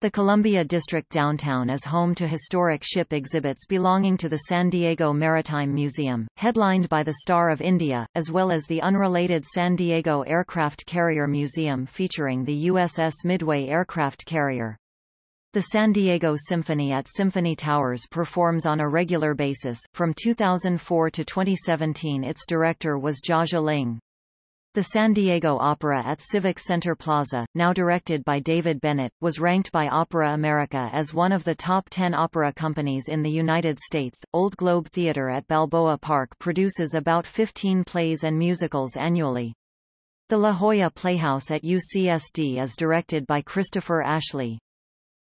The Columbia District downtown is home to historic ship exhibits belonging to the San Diego Maritime Museum, headlined by the Star of India, as well as the unrelated San Diego Aircraft Carrier Museum featuring the USS Midway aircraft carrier. The San Diego Symphony at Symphony Towers performs on a regular basis. From 2004 to 2017 its director was Jahja Ling. The San Diego Opera at Civic Center Plaza, now directed by David Bennett, was ranked by Opera America as one of the top 10 opera companies in the United States. Old Globe Theatre at Balboa Park produces about 15 plays and musicals annually. The La Jolla Playhouse at UCSD is directed by Christopher Ashley.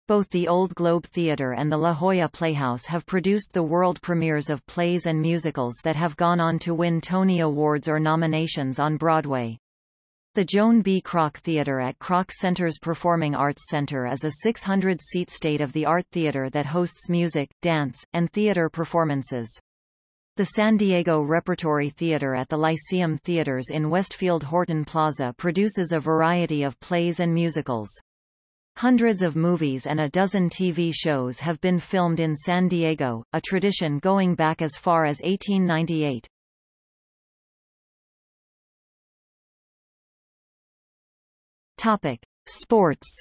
Both the Old Globe Theatre and the La Jolla Playhouse have produced the world premieres of plays and musicals that have gone on to win Tony Awards or nominations on Broadway. The Joan B. Kroc Theatre at Kroc Center's Performing Arts Center is a 600-seat state-of-the-art theater that hosts music, dance, and theater performances. The San Diego Repertory Theater at the Lyceum Theaters in Westfield Horton Plaza produces a variety of plays and musicals. Hundreds of movies and a dozen TV shows have been filmed in San Diego, a tradition going back as far as 1898. Topic: Sports.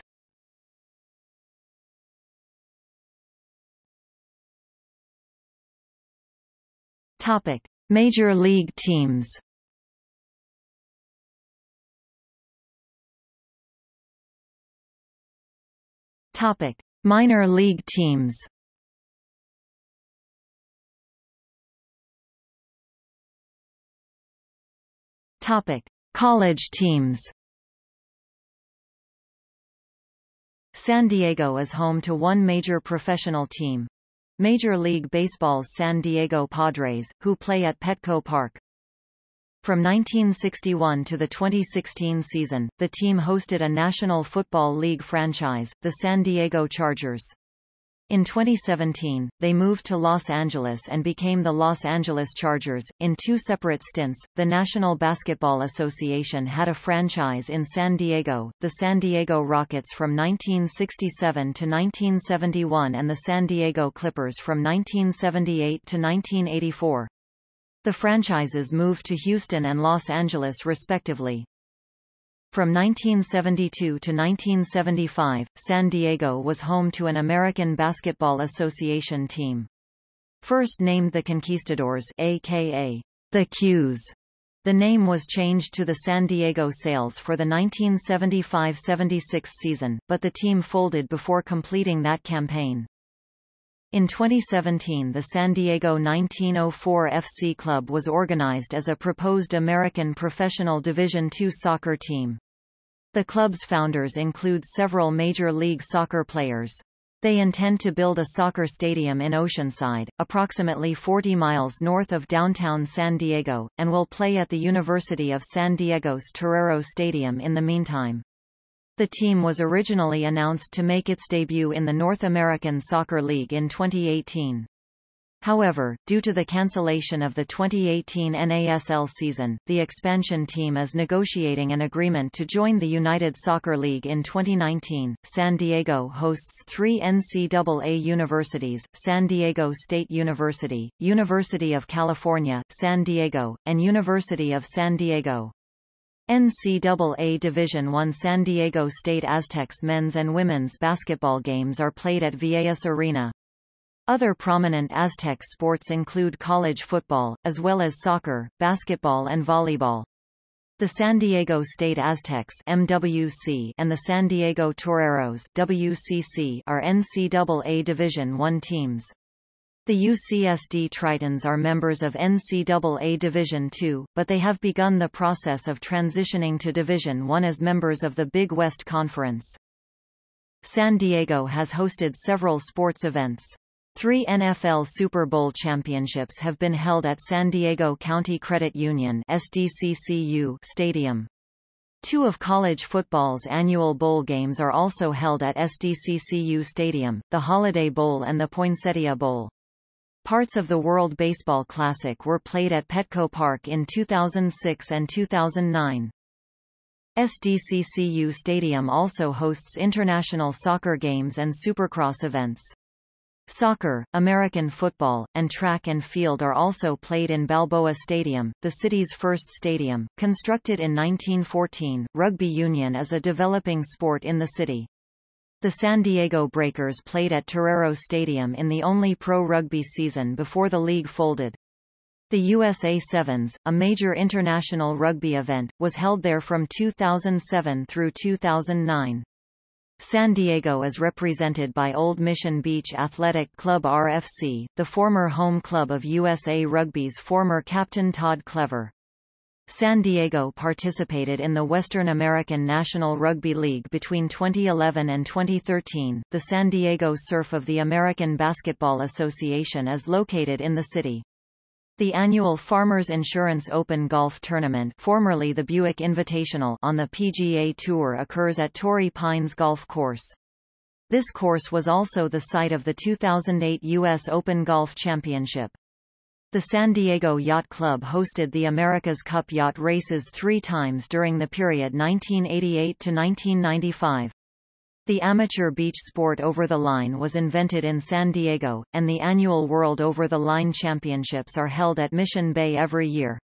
Topic: Major League teams. Topic: Minor league teams. Topic: College teams. San Diego is home to one major professional team. Major League Baseball's San Diego Padres, who play at Petco Park. From 1961 to the 2016 season, the team hosted a National Football League franchise, the San Diego Chargers. In 2017, they moved to Los Angeles and became the Los Angeles Chargers. In two separate stints, the National Basketball Association had a franchise in San Diego, the San Diego Rockets from 1967 to 1971 and the San Diego Clippers from 1978 to 1984. The franchises moved to Houston and Los Angeles respectively. From 1972 to 1975, San Diego was home to an American Basketball Association team. First named the Conquistadors aka the Qs. The name was changed to the San Diego Sails for the 1975-76 season, but the team folded before completing that campaign. In 2017 the San Diego 1904 FC Club was organized as a proposed American professional Division II soccer team. The club's founders include several Major League Soccer players. They intend to build a soccer stadium in Oceanside, approximately 40 miles north of downtown San Diego, and will play at the University of San Diego's Torero Stadium in the meantime. The team was originally announced to make its debut in the North American Soccer League in 2018. However, due to the cancellation of the 2018 NASL season, the expansion team is negotiating an agreement to join the United Soccer League in 2019. San Diego hosts three NCAA universities, San Diego State University, University of California, San Diego, and University of San Diego. NCAA Division I San Diego State Aztecs men's and women's basketball games are played at Viejas Arena. Other prominent Aztec sports include college football, as well as soccer, basketball and volleyball. The San Diego State Aztecs MWC and the San Diego Toreros WCC are NCAA Division I teams. The UCSD Tritons are members of NCAA Division II, but they have begun the process of transitioning to Division I as members of the Big West Conference. San Diego has hosted several sports events. Three NFL Super Bowl championships have been held at San Diego County Credit Union SDCCU Stadium. Two of college football's annual bowl games are also held at SDCCU Stadium, the Holiday Bowl and the Poinsettia Bowl. Parts of the World Baseball Classic were played at Petco Park in 2006 and 2009. SDCCU Stadium also hosts international soccer games and supercross events. Soccer, American football, and track and field are also played in Balboa Stadium, the city's first stadium. Constructed in 1914, rugby union is a developing sport in the city. The San Diego Breakers played at Torero Stadium in the only pro rugby season before the league folded. The USA Sevens, a major international rugby event, was held there from 2007 through 2009. San Diego is represented by Old Mission Beach Athletic Club RFC, the former home club of USA Rugby's former captain Todd Clever. San Diego participated in the Western American National Rugby League between 2011 and 2013. The San Diego Surf of the American Basketball Association is located in the city. The annual Farmers Insurance Open Golf Tournament formerly the Buick Invitational on the PGA Tour occurs at Torrey Pines Golf Course. This course was also the site of the 2008 U.S. Open Golf Championship. The San Diego Yacht Club hosted the America's Cup yacht races three times during the period 1988 to 1995. The amateur beach sport over the line was invented in San Diego, and the annual World Over the Line Championships are held at Mission Bay every year.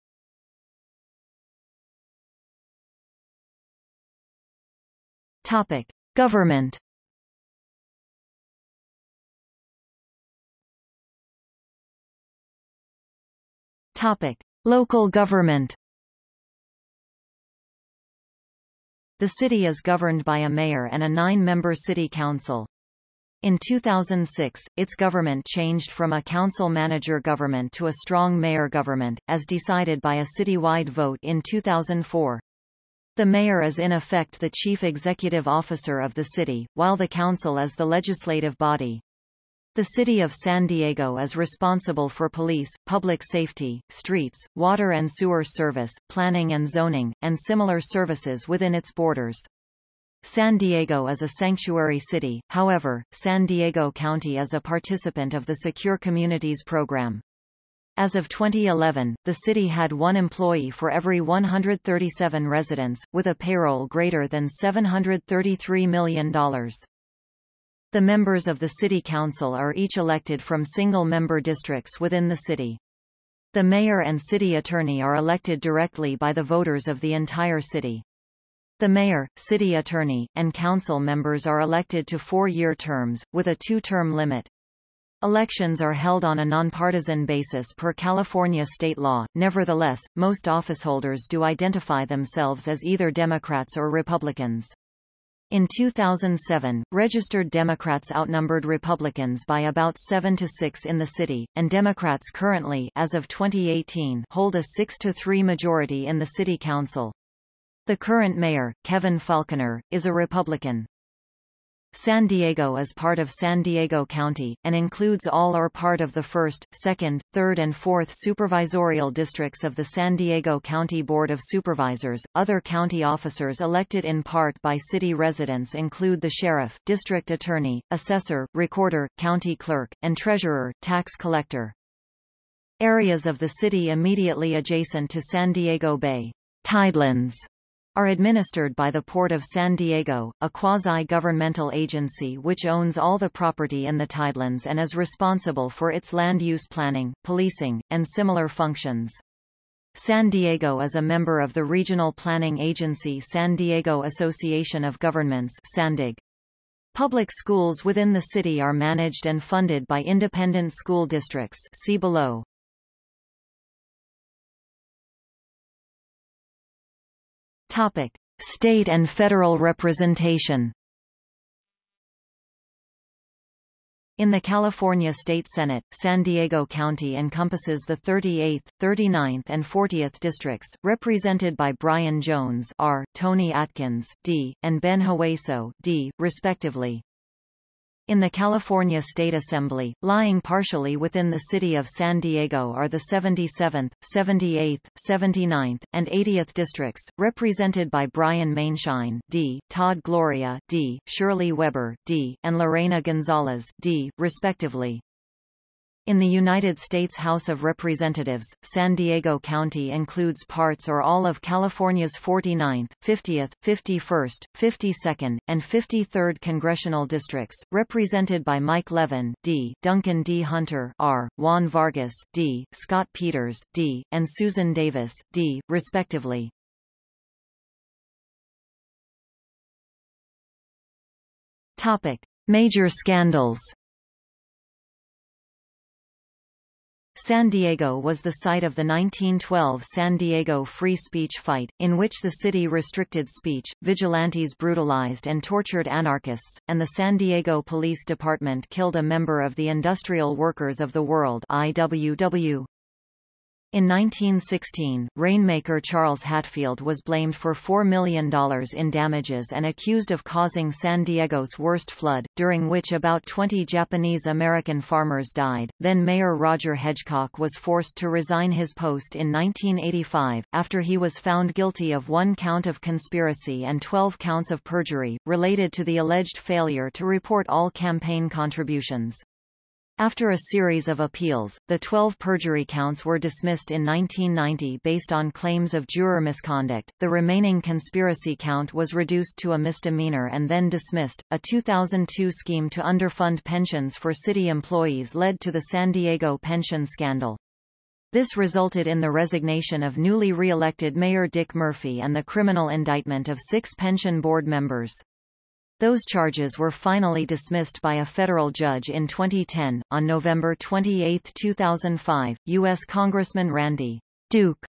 Topic: Government. Topic: Local government. The city is governed by a mayor and a nine-member city council. In 2006, its government changed from a council-manager government to a strong mayor government, as decided by a citywide vote in 2004. The mayor is in effect the chief executive officer of the city, while the council is the legislative body. The City of San Diego is responsible for police, public safety, streets, water and sewer service, planning and zoning, and similar services within its borders. San Diego is a sanctuary city, however, San Diego County is a participant of the Secure Communities program. As of 2011, the city had one employee for every 137 residents, with a payroll greater than $733 million. The members of the City Council are each elected from single-member districts within the city. The mayor and city attorney are elected directly by the voters of the entire city. The mayor, city attorney, and council members are elected to four-year terms, with a two-term limit. Elections are held on a nonpartisan basis per California state law, nevertheless, most officeholders do identify themselves as either Democrats or Republicans. In 2007, registered Democrats outnumbered Republicans by about 7 to 6 in the city, and Democrats currently as of 2018 hold a 6 to 3 majority in the city council. The current mayor, Kevin Faulconer, is a Republican. San Diego is part of San Diego County, and includes all or part of the 1st, 2nd, 3rd and 4th supervisorial districts of the San Diego County Board of Supervisors. Other county officers elected in part by city residents include the sheriff, district attorney, assessor, recorder, county clerk, and treasurer, tax collector. Areas of the city immediately adjacent to San Diego Bay tidelands are administered by the Port of San Diego, a quasi-governmental agency which owns all the property in the tidelands and is responsible for its land use planning, policing, and similar functions. San Diego is a member of the regional planning agency San Diego Association of Governments SANDAG. Public schools within the city are managed and funded by independent school districts see below. Topic: State and federal representation. In the California State Senate, San Diego County encompasses the 38th, 39th and 40th districts, represented by Brian Jones R., Toni Atkins D., and Ben Hueso D., respectively. In the California State Assembly, lying partially within the city of San Diego are the 77th, 78th, 79th, and 80th districts, represented by Brian Maienschein D., Todd Gloria D., Shirley Weber D., and Lorena Gonzalez D., respectively. In the United States House of Representatives, San Diego County includes parts or all of California's 49th, 50th, 51st, 52nd, and 53rd congressional districts, represented by Mike Levin D., Duncan D. Hunter R., Juan Vargas D., Scott Peters D., and Susan Davis D., respectively. Topic: Major scandals San Diego was the site of the 1912 San Diego free speech fight, in which the city restricted speech, vigilantes brutalized and tortured anarchists, and the San Diego Police Department killed a member of the Industrial Workers of the World IWW. In 1916, rainmaker Charles Hatfield was blamed for $4 million in damages and accused of causing San Diego's worst flood, during which about 20 Japanese-American farmers died. Then Mayor Roger Hedgecock was forced to resign his post in 1985, after he was found guilty of one count of conspiracy and 12 counts of perjury, related to the alleged failure to report all campaign contributions. After a series of appeals, the 12 perjury counts were dismissed in 1990 based on claims of juror misconduct. The remaining conspiracy count was reduced to a misdemeanor and then dismissed. A 2002 scheme to underfund pensions for city employees led to the San Diego pension scandal. This resulted in the resignation of newly re-elected Mayor Dick Murphy and the criminal indictment of six pension board members. Those charges were finally dismissed by a federal judge in 2010. On November 28, 2005, U.S. Congressman Randy Duke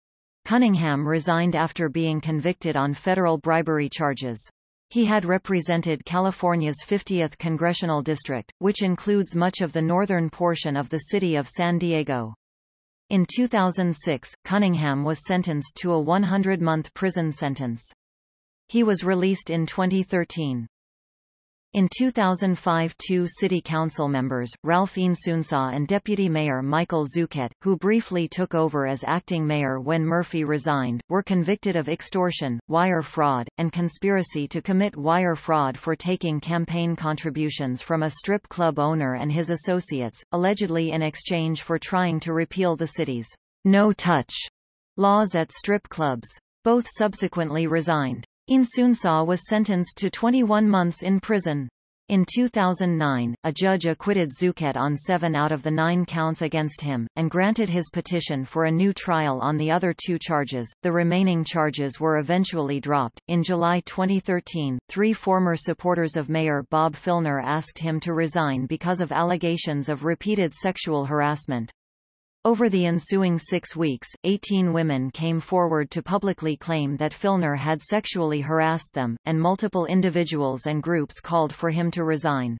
Cunningham resigned after being convicted on federal bribery charges. He had represented California's 50th congressional district, which includes much of the northern portion of the city of San Diego. In 2006, Cunningham was sentenced to a 100-month prison sentence. He was released in 2013. In 2005 two city council members, Ralph Inzunza and Deputy Mayor Michael Zucchet, who briefly took over as acting mayor when Murphy resigned, were convicted of extortion, wire fraud, and conspiracy to commit wire fraud for taking campaign contributions from a strip club owner and his associates, allegedly in exchange for trying to repeal the city's no-touch laws at strip clubs. Both subsequently resigned. Inzunza was sentenced to 21 months in prison. In 2009, a judge acquitted Zucchet on seven out of the nine counts against him, and granted his petition for a new trial on the other two charges. The remaining charges were eventually dropped. In July 2013, three former supporters of Mayor Bob Filner asked him to resign because of allegations of repeated sexual harassment. Over the ensuing six weeks, 18 women came forward to publicly claim that Filner had sexually harassed them, and multiple individuals and groups called for him to resign.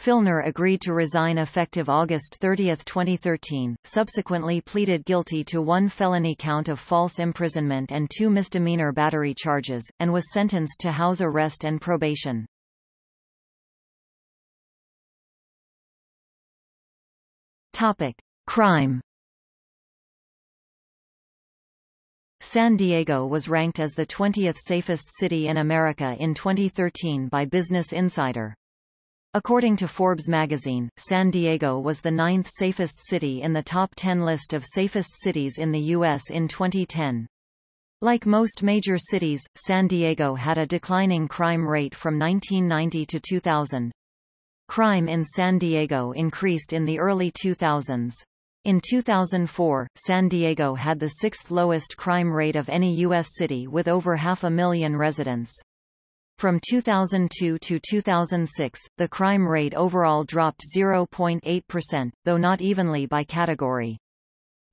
Filner agreed to resign effective August 30, 2013, subsequently pleaded guilty to one felony count of false imprisonment and two misdemeanor battery charges, and was sentenced to house arrest and probation. Topic. Crime San Diego was ranked as the 20th safest city in America in 2013 by Business Insider. According to Forbes magazine, San Diego was the ninth safest city in the top 10 list of safest cities in the U.S. in 2010. Like most major cities, San Diego had a declining crime rate from 1990 to 2000. Crime in San Diego increased in the early 2000s. In 2004, San Diego had the sixth lowest crime rate of any U.S. city with over half a million residents. From 2002 to 2006, the crime rate overall dropped 0.8%, though not evenly by category.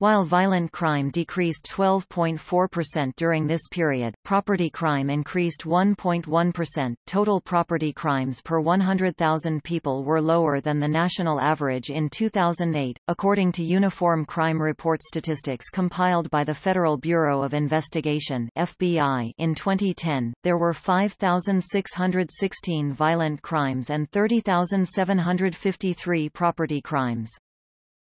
While violent crime decreased 12.4% during this period, property crime increased 1.1%. Total property crimes per 100,000 people were lower than the national average in 2008, according to Uniform Crime Report statistics compiled by the Federal Bureau of Investigation (FBI). In 2010, there were 5,616 violent crimes and 30,753 property crimes.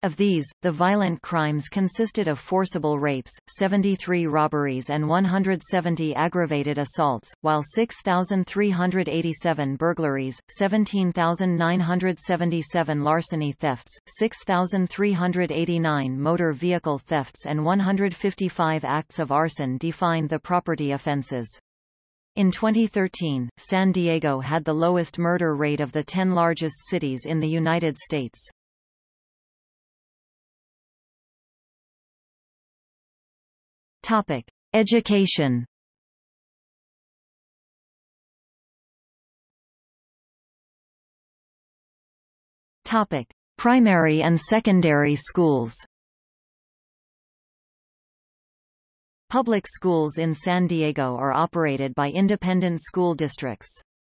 Of these, the violent crimes consisted of forcible rapes, 73 robberies and 170 aggravated assaults, while 6,387 burglaries, 17,977 larceny thefts, 6,389 motor vehicle thefts and 155 acts of arson defined the property offenses. In 2013, San Diego had the lowest murder rate of the 10 largest cities in the United States. Topic: Education. Topic: Primary and secondary schools. Public schools in San Diego are operated by independent school districts.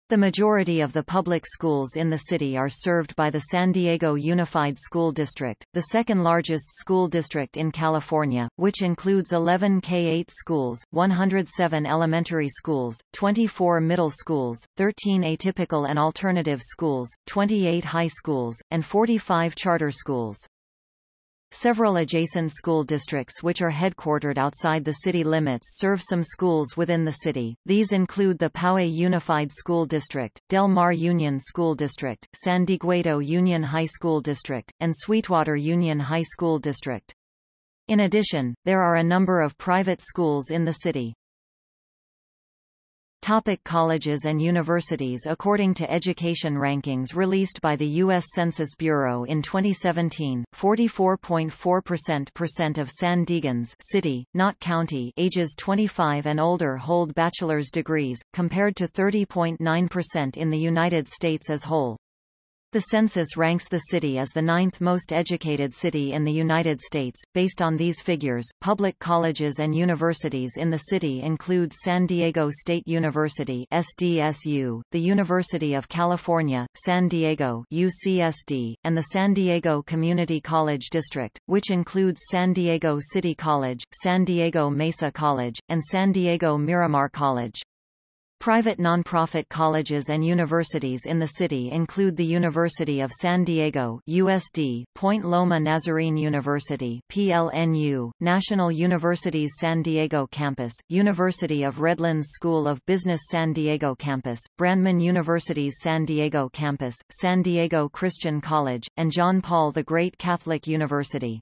The majority of the public schools in the city are served by the San Diego Unified School District, the second largest school district in California, which includes 11 K-8 schools, 107 elementary schools, 24 middle schools, 13 atypical and alternative schools, 28 high schools, and 45 charter schools. Several adjacent school districts which are headquartered outside the city limits serve some schools within the city. These include the Poway Unified School District, Del Mar Union School District, San Dieguito Union High School District, and Sweetwater Union High School District. In addition, there are a number of private schools in the city. Topic colleges and universities According to education rankings released by the U.S. Census Bureau in 2017, 44.4% of San Diegans city, not county ages 25 and older hold bachelor's degrees, compared to 30.9% in the United States as whole. The census ranks the city as the ninth most educated city in the United States. Based on these figures, public colleges and universities in the city include San Diego State University (SDSU), the University of California, San Diego (UCSD), and the San Diego Community College District, which includes San Diego City College, San Diego Mesa College, and San Diego Miramar College. Private nonprofit colleges and universities in the city include the University of San Diego USD, Point Loma Nazarene University PLNU, National University's San Diego Campus, University of Redlands School of Business San Diego Campus, Brandman University's San Diego Campus, San Diego Christian College, and John Paul the Great Catholic University.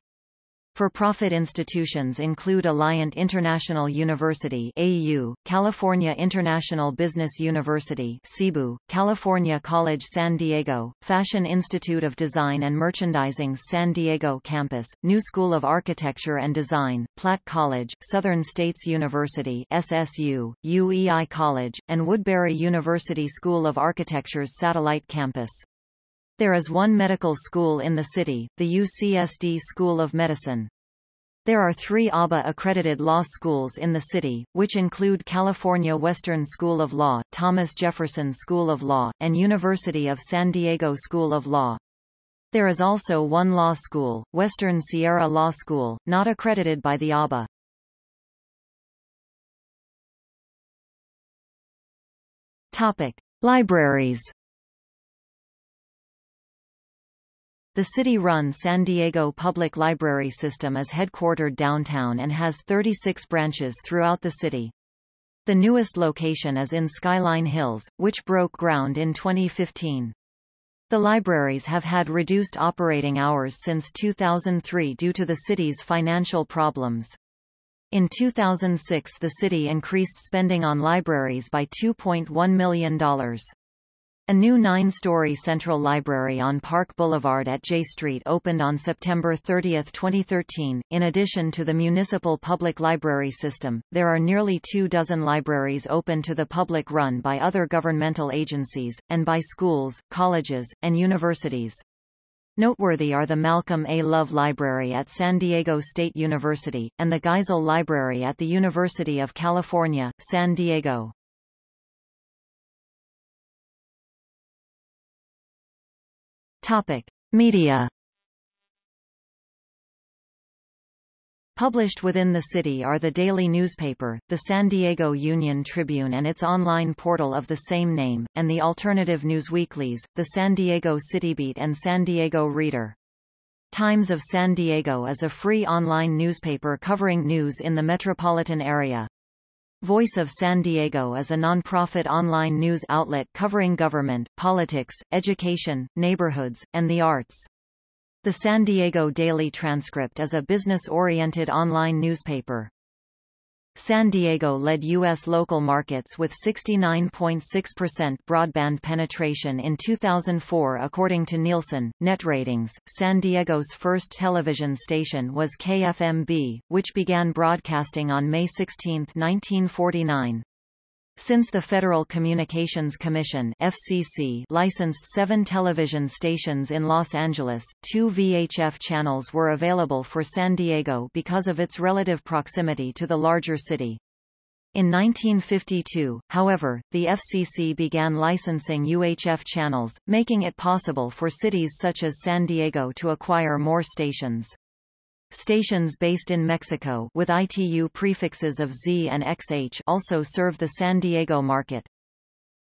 For-profit institutions include Alliant International University AU, California International Business University CIBU, California College San Diego, Fashion Institute of Design and Merchandising San Diego campus, New School of Architecture and Design, Platt College, Southern States University SSU, UEI College, and Woodbury University School of Architecture's satellite campus. There is one medical school in the city, the UCSD School of Medicine. There are three ABA-accredited law schools in the city, which include California Western School of Law, Thomas Jefferson School of Law, and University of San Diego School of Law. There is also one law school, Western Sierra Law School, not accredited by the ABA. Topic. Libraries The city-run San Diego Public Library System is headquartered downtown and has 36 branches throughout the city. The newest location is in Skyline Hills, which broke ground in 2015. The libraries have had reduced operating hours since 2003 due to the city's financial problems. In 2006 the city increased spending on libraries by $2.1 million. A new nine-story central library on Park Boulevard at J Street opened on September 30, 2013. In addition to the municipal public library system, there are nearly two dozen libraries open to the public run by other governmental agencies, and by schools, colleges, and universities. Noteworthy are the Malcolm A. Love Library at San Diego State University, and the Geisel Library at the University of California, San Diego. Topic: Media Published within the city are the daily newspaper, the San Diego Union Tribune and its online portal of the same name, and the alternative newsweeklies, the San Diego Citybeat and San Diego Reader. Times of San Diego is a free online newspaper covering news in the metropolitan area. Voice of San Diego is a nonprofit online news outlet covering government, politics, education, neighborhoods, and the arts. The San Diego Daily Transcript is a business-oriented online newspaper. San Diego led U.S. local markets with 69.6% broadband penetration in 2004 according to Nielsen. Net ratings, San Diego's first television station was KFMB, which began broadcasting on May 16, 1949. Since the Federal Communications Commission FCC licensed seven television stations in Los Angeles, two VHF channels were available for San Diego because of its relative proximity to the larger city. In 1952, however, the FCC began licensing UHF channels, making it possible for cities such as San Diego to acquire more stations. Stations based in Mexico with ITU prefixes of Z and XH also serve the San Diego market.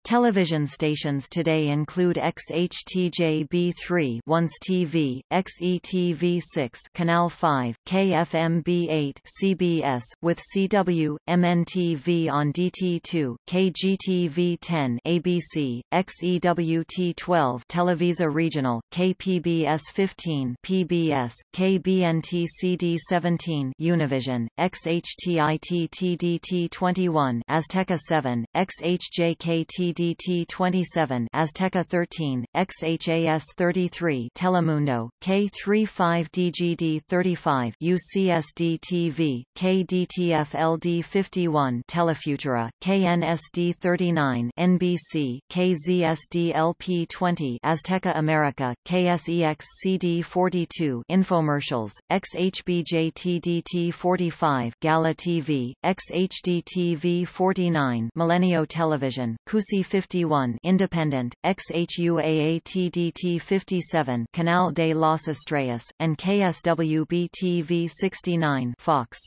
Television stations today include XHTJ-B3 Once TV, XETV6 Canal 5, KFMB8 CBS, with CW, MNTV on DT2, KGTV10 ABC, XEWT12 Televisa Regional, KPBS 15 PBS, KBNT CD17 Univision, XHTITTDT21 Azteca 7, XHJKT DT27 Azteca 13, XHAS 33 Telemundo, K35DGD 35 UCSD TV, KDTF LD 51 Telefutura, KNSD 39 NBC, KZSD LP 20 Azteca America, KSEX CD 42 Infomercials, XHBJ TDT 45 Gala TV, XHD TV 49 Milenio Television, KUSI 51 Independent, XHUAATDT 57 Canal de las Estrellas, and KSWB-TV 69 Fox.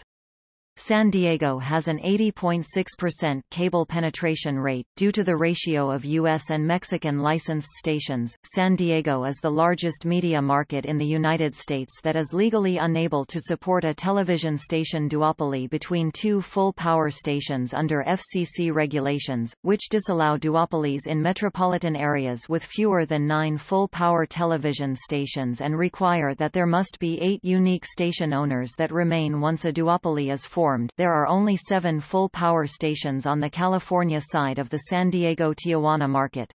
San Diego has an 80.6% cable penetration rate. Due to the ratio of U.S. and Mexican licensed stations, San Diego is the largest media market in the United States that is legally unable to support a television station duopoly between two full-power stations under FCC regulations, which disallow duopolies in metropolitan areas with fewer than nine full-power television stations and require that there must be eight unique station owners that remain once a duopoly is formed formed there are only seven full power stations on the California side of the San Diego-Tijuana market.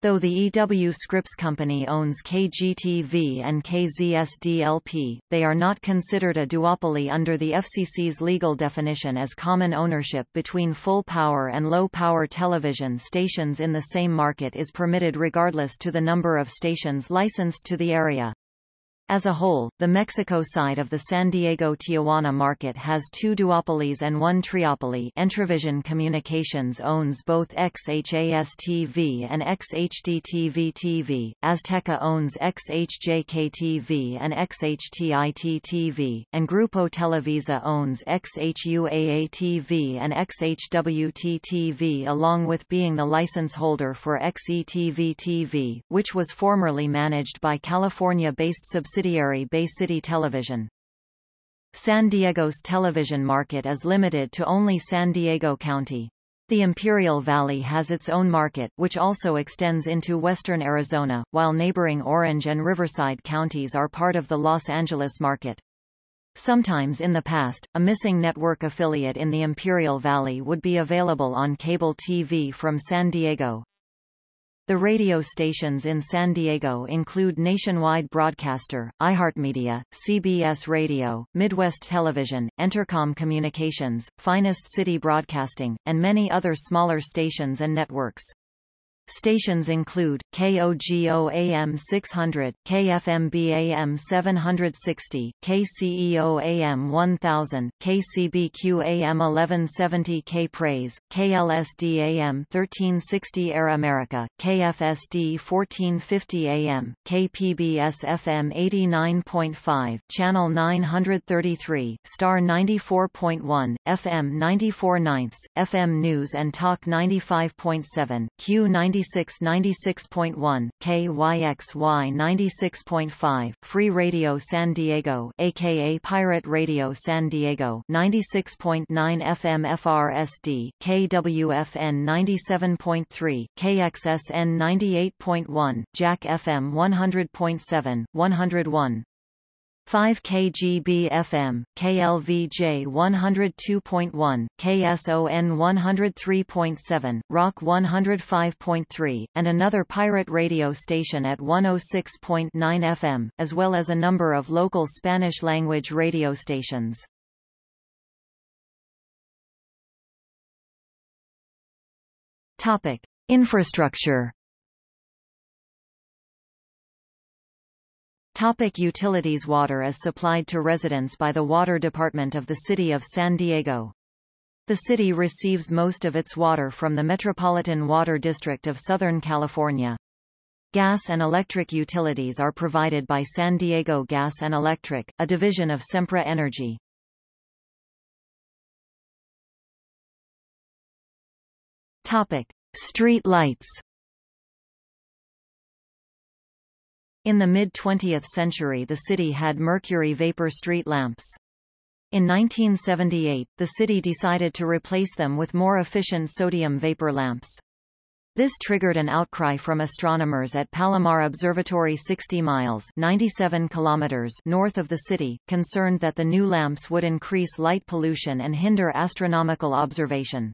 Though the EW Scripps Company owns KGTV and KZSDLP, they are not considered a duopoly under the FCC's legal definition as common ownership between full-power and low-power television stations in the same market is permitted regardless to the number of stations licensed to the area. As a whole, the Mexico side of the San Diego-Tijuana market has two duopolies and one triopoly Entravision Communications owns both XHAS-TV and XHDTV-TV, Azteca owns XHJK-TV and XHTIT-TV, and Grupo Televisa owns XHUAA-TV and XHWT-TV along with being the license holder for XETV-TV, which was formerly managed by California-based subsidiary subsidiary Bay City Television. San Diego's television market is limited to only San Diego County. The Imperial Valley has its own market, which also extends into western Arizona, while neighboring Orange and Riverside counties are part of the Los Angeles market. Sometimes in the past, a missing network affiliate in the Imperial Valley would be available on cable TV from San Diego. The radio stations in San Diego include Nationwide Broadcaster, iHeartMedia, CBS Radio, Midwest Television, Entercom Communications, Finest City Broadcasting, and many other smaller stations and networks. Stations include, KOGO AM 600, KFMB AM 760, KCEO AM 1000, KCBQ AM 1170 K-Praise, KLSD AM 1360 Air America, KFSD 1450 AM, KPBS FM 89.5, Channel 933, Star 94.1, FM 94 ninths, FM News and Talk 95.7, Q 90 96 96.1, KYXY 96.5, Free Radio San Diego aka Pirate Radio San Diego 96.9 FM FRSD, KWFN 97.3, KXSN 98.1, Jack FM 100.7, 101. 5 kgb FM, KLVJ 102.1, KSON 103.7, Rock 105.3, and another pirate radio station at 106.9 FM, as well as a number of local Spanish-language radio stations. Topic: Infrastructure Topic utilities Water is supplied to residents by the Water Department of the City of San Diego. The city receives most of its water from the Metropolitan Water District of Southern California. Gas and electric utilities are provided by San Diego Gas and Electric, a division of Sempra Energy. Topic: Street lights. In the mid-20th century the city had mercury vapor street lamps. In 1978, the city decided to replace them with more efficient sodium vapor lamps. This triggered an outcry from astronomers at Palomar Observatory 60 miles 97 kilometers north of the city, concerned that the new lamps would increase light pollution and hinder astronomical observation.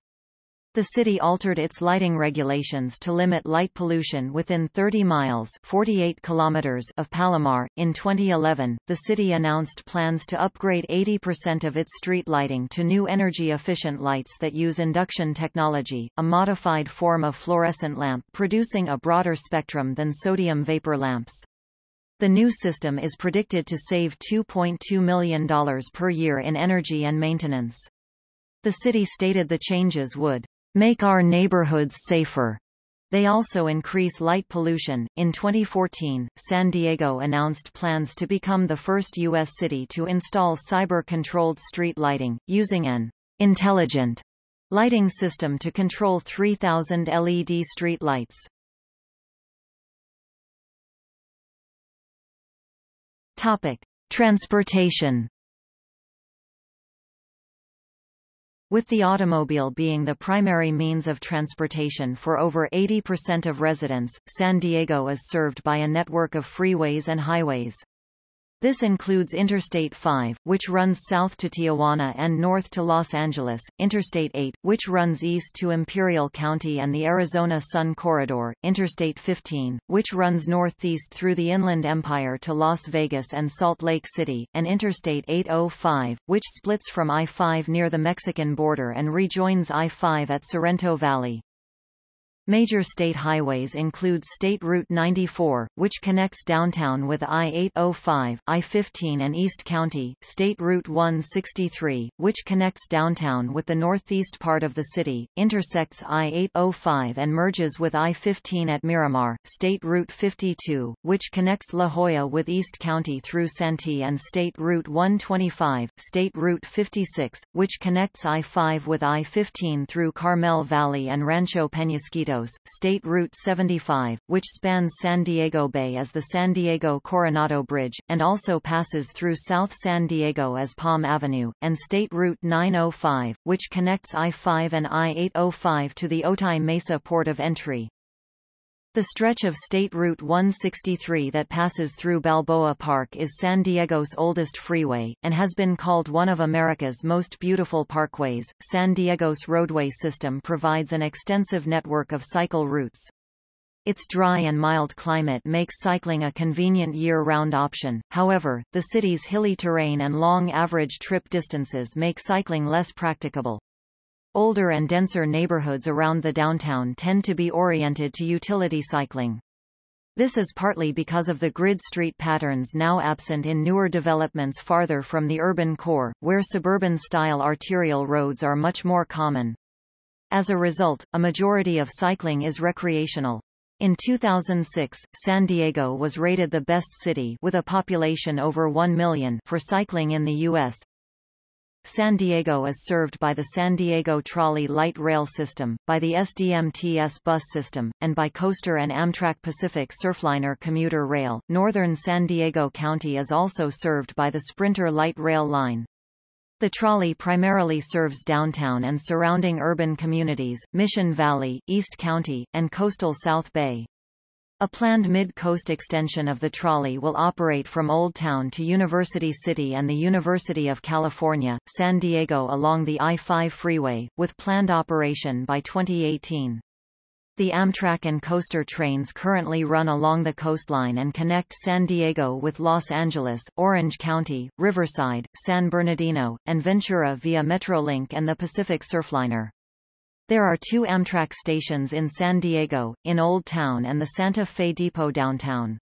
The city altered its lighting regulations to limit light pollution within 30 miles 48 kilometers of Palomar. In 2011, the city announced plans to upgrade 80% of its street lighting to new energy-efficient lights that use induction technology, a modified form of fluorescent lamp producing a broader spectrum than sodium vapor lamps. The new system is predicted to save $2.2 million per year in energy and maintenance. The city stated the changes would make our neighborhoods safer, They also increase light pollution. In 2014, San Diego announced plans to become the first U.S. city to install cyber-controlled street lighting, using an intelligent lighting system to control 3,000 LED street lights. Topic: Transportation With the automobile being the primary means of transportation for over 80% of residents, San Diego is served by a network of freeways and highways. This includes Interstate 5, which runs south to Tijuana and north to Los Angeles, Interstate 8, which runs east to Imperial County and the Arizona Sun Corridor, Interstate 15, which runs northeast through the Inland Empire to Las Vegas and Salt Lake City, and Interstate 805, which splits from I-5 near the Mexican border and rejoins I-5 at Sorrento Valley. Major state highways include State Route 94, which connects downtown with I-805, I-15 and East County, State Route 163, which connects downtown with the northeast part of the city, intersects I-805 and merges with I-15 at Miramar, State Route 52, which connects La Jolla with East County through Santee and State Route 125, State Route 56, which connects I-5 with I-15 through Carmel Valley and Rancho Penasquito State Route 75, which spans San Diego Bay as the San Diego Coronado Bridge, and also passes through South San Diego as Palm Avenue, and State Route 905, which connects I-5 and I-805 to the Otay Mesa port of entry. The stretch of State Route 163 that passes through Balboa Park is San Diego's oldest freeway, and has been called one of America's most beautiful parkways. San Diego's roadway system provides an extensive network of cycle routes. Its dry and mild climate makes cycling a convenient year-round option, however, the city's hilly terrain and long average trip distances make cycling less practicable. Older and denser neighborhoods around the downtown tend to be oriented to utility cycling. This is partly because of the grid street patterns now absent in newer developments farther from the urban core, where suburban-style arterial roads are much more common. As a result, a majority of cycling is recreational. In 2006, San Diego was rated the best city with a population over 1 million for cycling in the U.S. San Diego is served by the San Diego Trolley Light Rail System, by the SDMTS bus system, and by Coaster and Amtrak Pacific Surfliner commuter rail. Northern San Diego County is also served by the Sprinter Light Rail line. The trolley primarily serves downtown and surrounding urban communities, Mission Valley, East County, and coastal South Bay. A planned mid-coast extension of the trolley will operate from Old Town to University City and the University of California, San Diego along the I-5 freeway, with planned operation by 2018. The Amtrak and Coaster trains currently run along the coastline and connect San Diego with Los Angeles, Orange County, Riverside, San Bernardino, and Ventura via Metrolink and the Pacific Surfliner. There are two Amtrak stations in San Diego, in Old Town and the Santa Fe Depot downtown.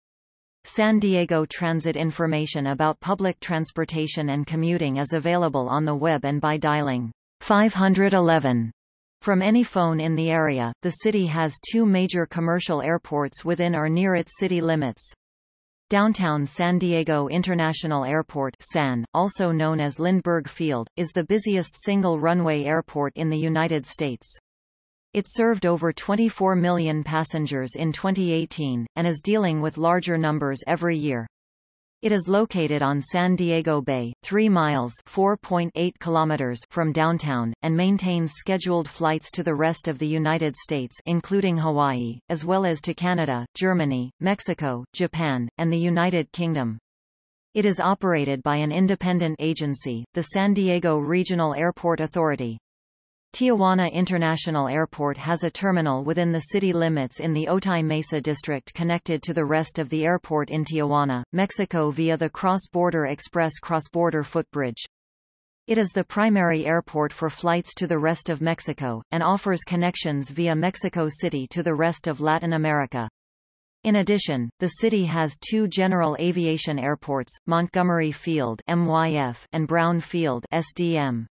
San Diego Transit information about public transportation and commuting is available on the web and by dialing 511 from any phone in the area. The city has two major commercial airports within or near its city limits. Downtown San Diego International Airport SAN, also known as Lindbergh Field, is the busiest single-runway airport in the United States. It served over 24 million passengers in 2018, and is dealing with larger numbers every year. It is located on San Diego Bay, 3 miles (4.8 kilometers) from downtown, and maintains scheduled flights to the rest of the United States including Hawaii, as well as to Canada, Germany, Mexico, Japan, and the United Kingdom. It is operated by an independent agency, the San Diego Regional Airport Authority. Tijuana International Airport has a terminal within the city limits in the Otay Mesa district connected to the rest of the airport in Tijuana, Mexico via the Cross-Border Express cross-border footbridge. It is the primary airport for flights to the rest of Mexico, and offers connections via Mexico City to the rest of Latin America. In addition, the city has two general aviation airports, Montgomery Field MYF and Brown Field SDM.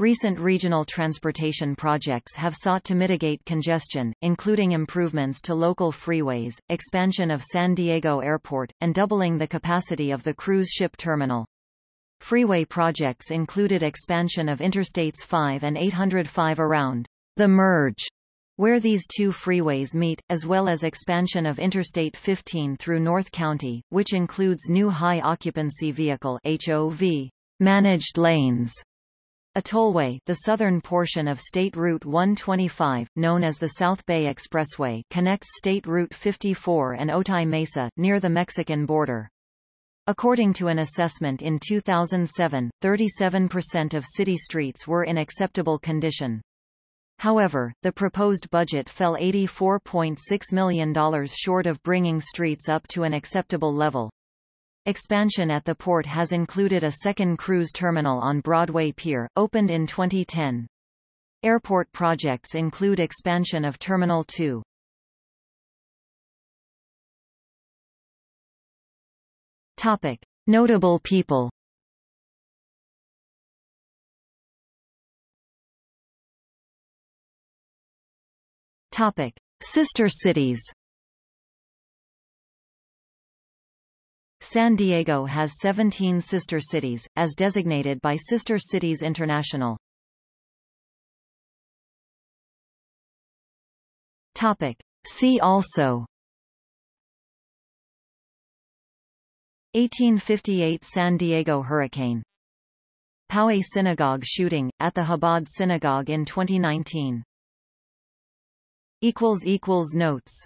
Recent regional transportation projects have sought to mitigate congestion, including improvements to local freeways, expansion of San Diego Airport, and doubling the capacity of the cruise ship terminal. Freeway projects included expansion of Interstates 5 and 805 around the merge where these two freeways meet, as well as expansion of Interstate 15 through North County, which includes new high-occupancy vehicle HOV managed lanes a tollway the southern portion of State Route 125, known as the South Bay Expressway connects State Route 54 and Otay Mesa, near the Mexican border. According to an assessment in 2007, 37% of city streets were in acceptable condition. However, the proposed budget fell $84.6 million short of bringing streets up to an acceptable level. Expansion at the port has included a second cruise terminal on Broadway Pier, opened in 2010. Airport projects include expansion of Terminal 2. Topic. Notable people Topic. Sister cities San Diego has 17 sister cities, as designated by Sister Cities International. Topic. See also 1858 San Diego hurricane Poway Synagogue shooting, at the Chabad Synagogue in 2019 Notes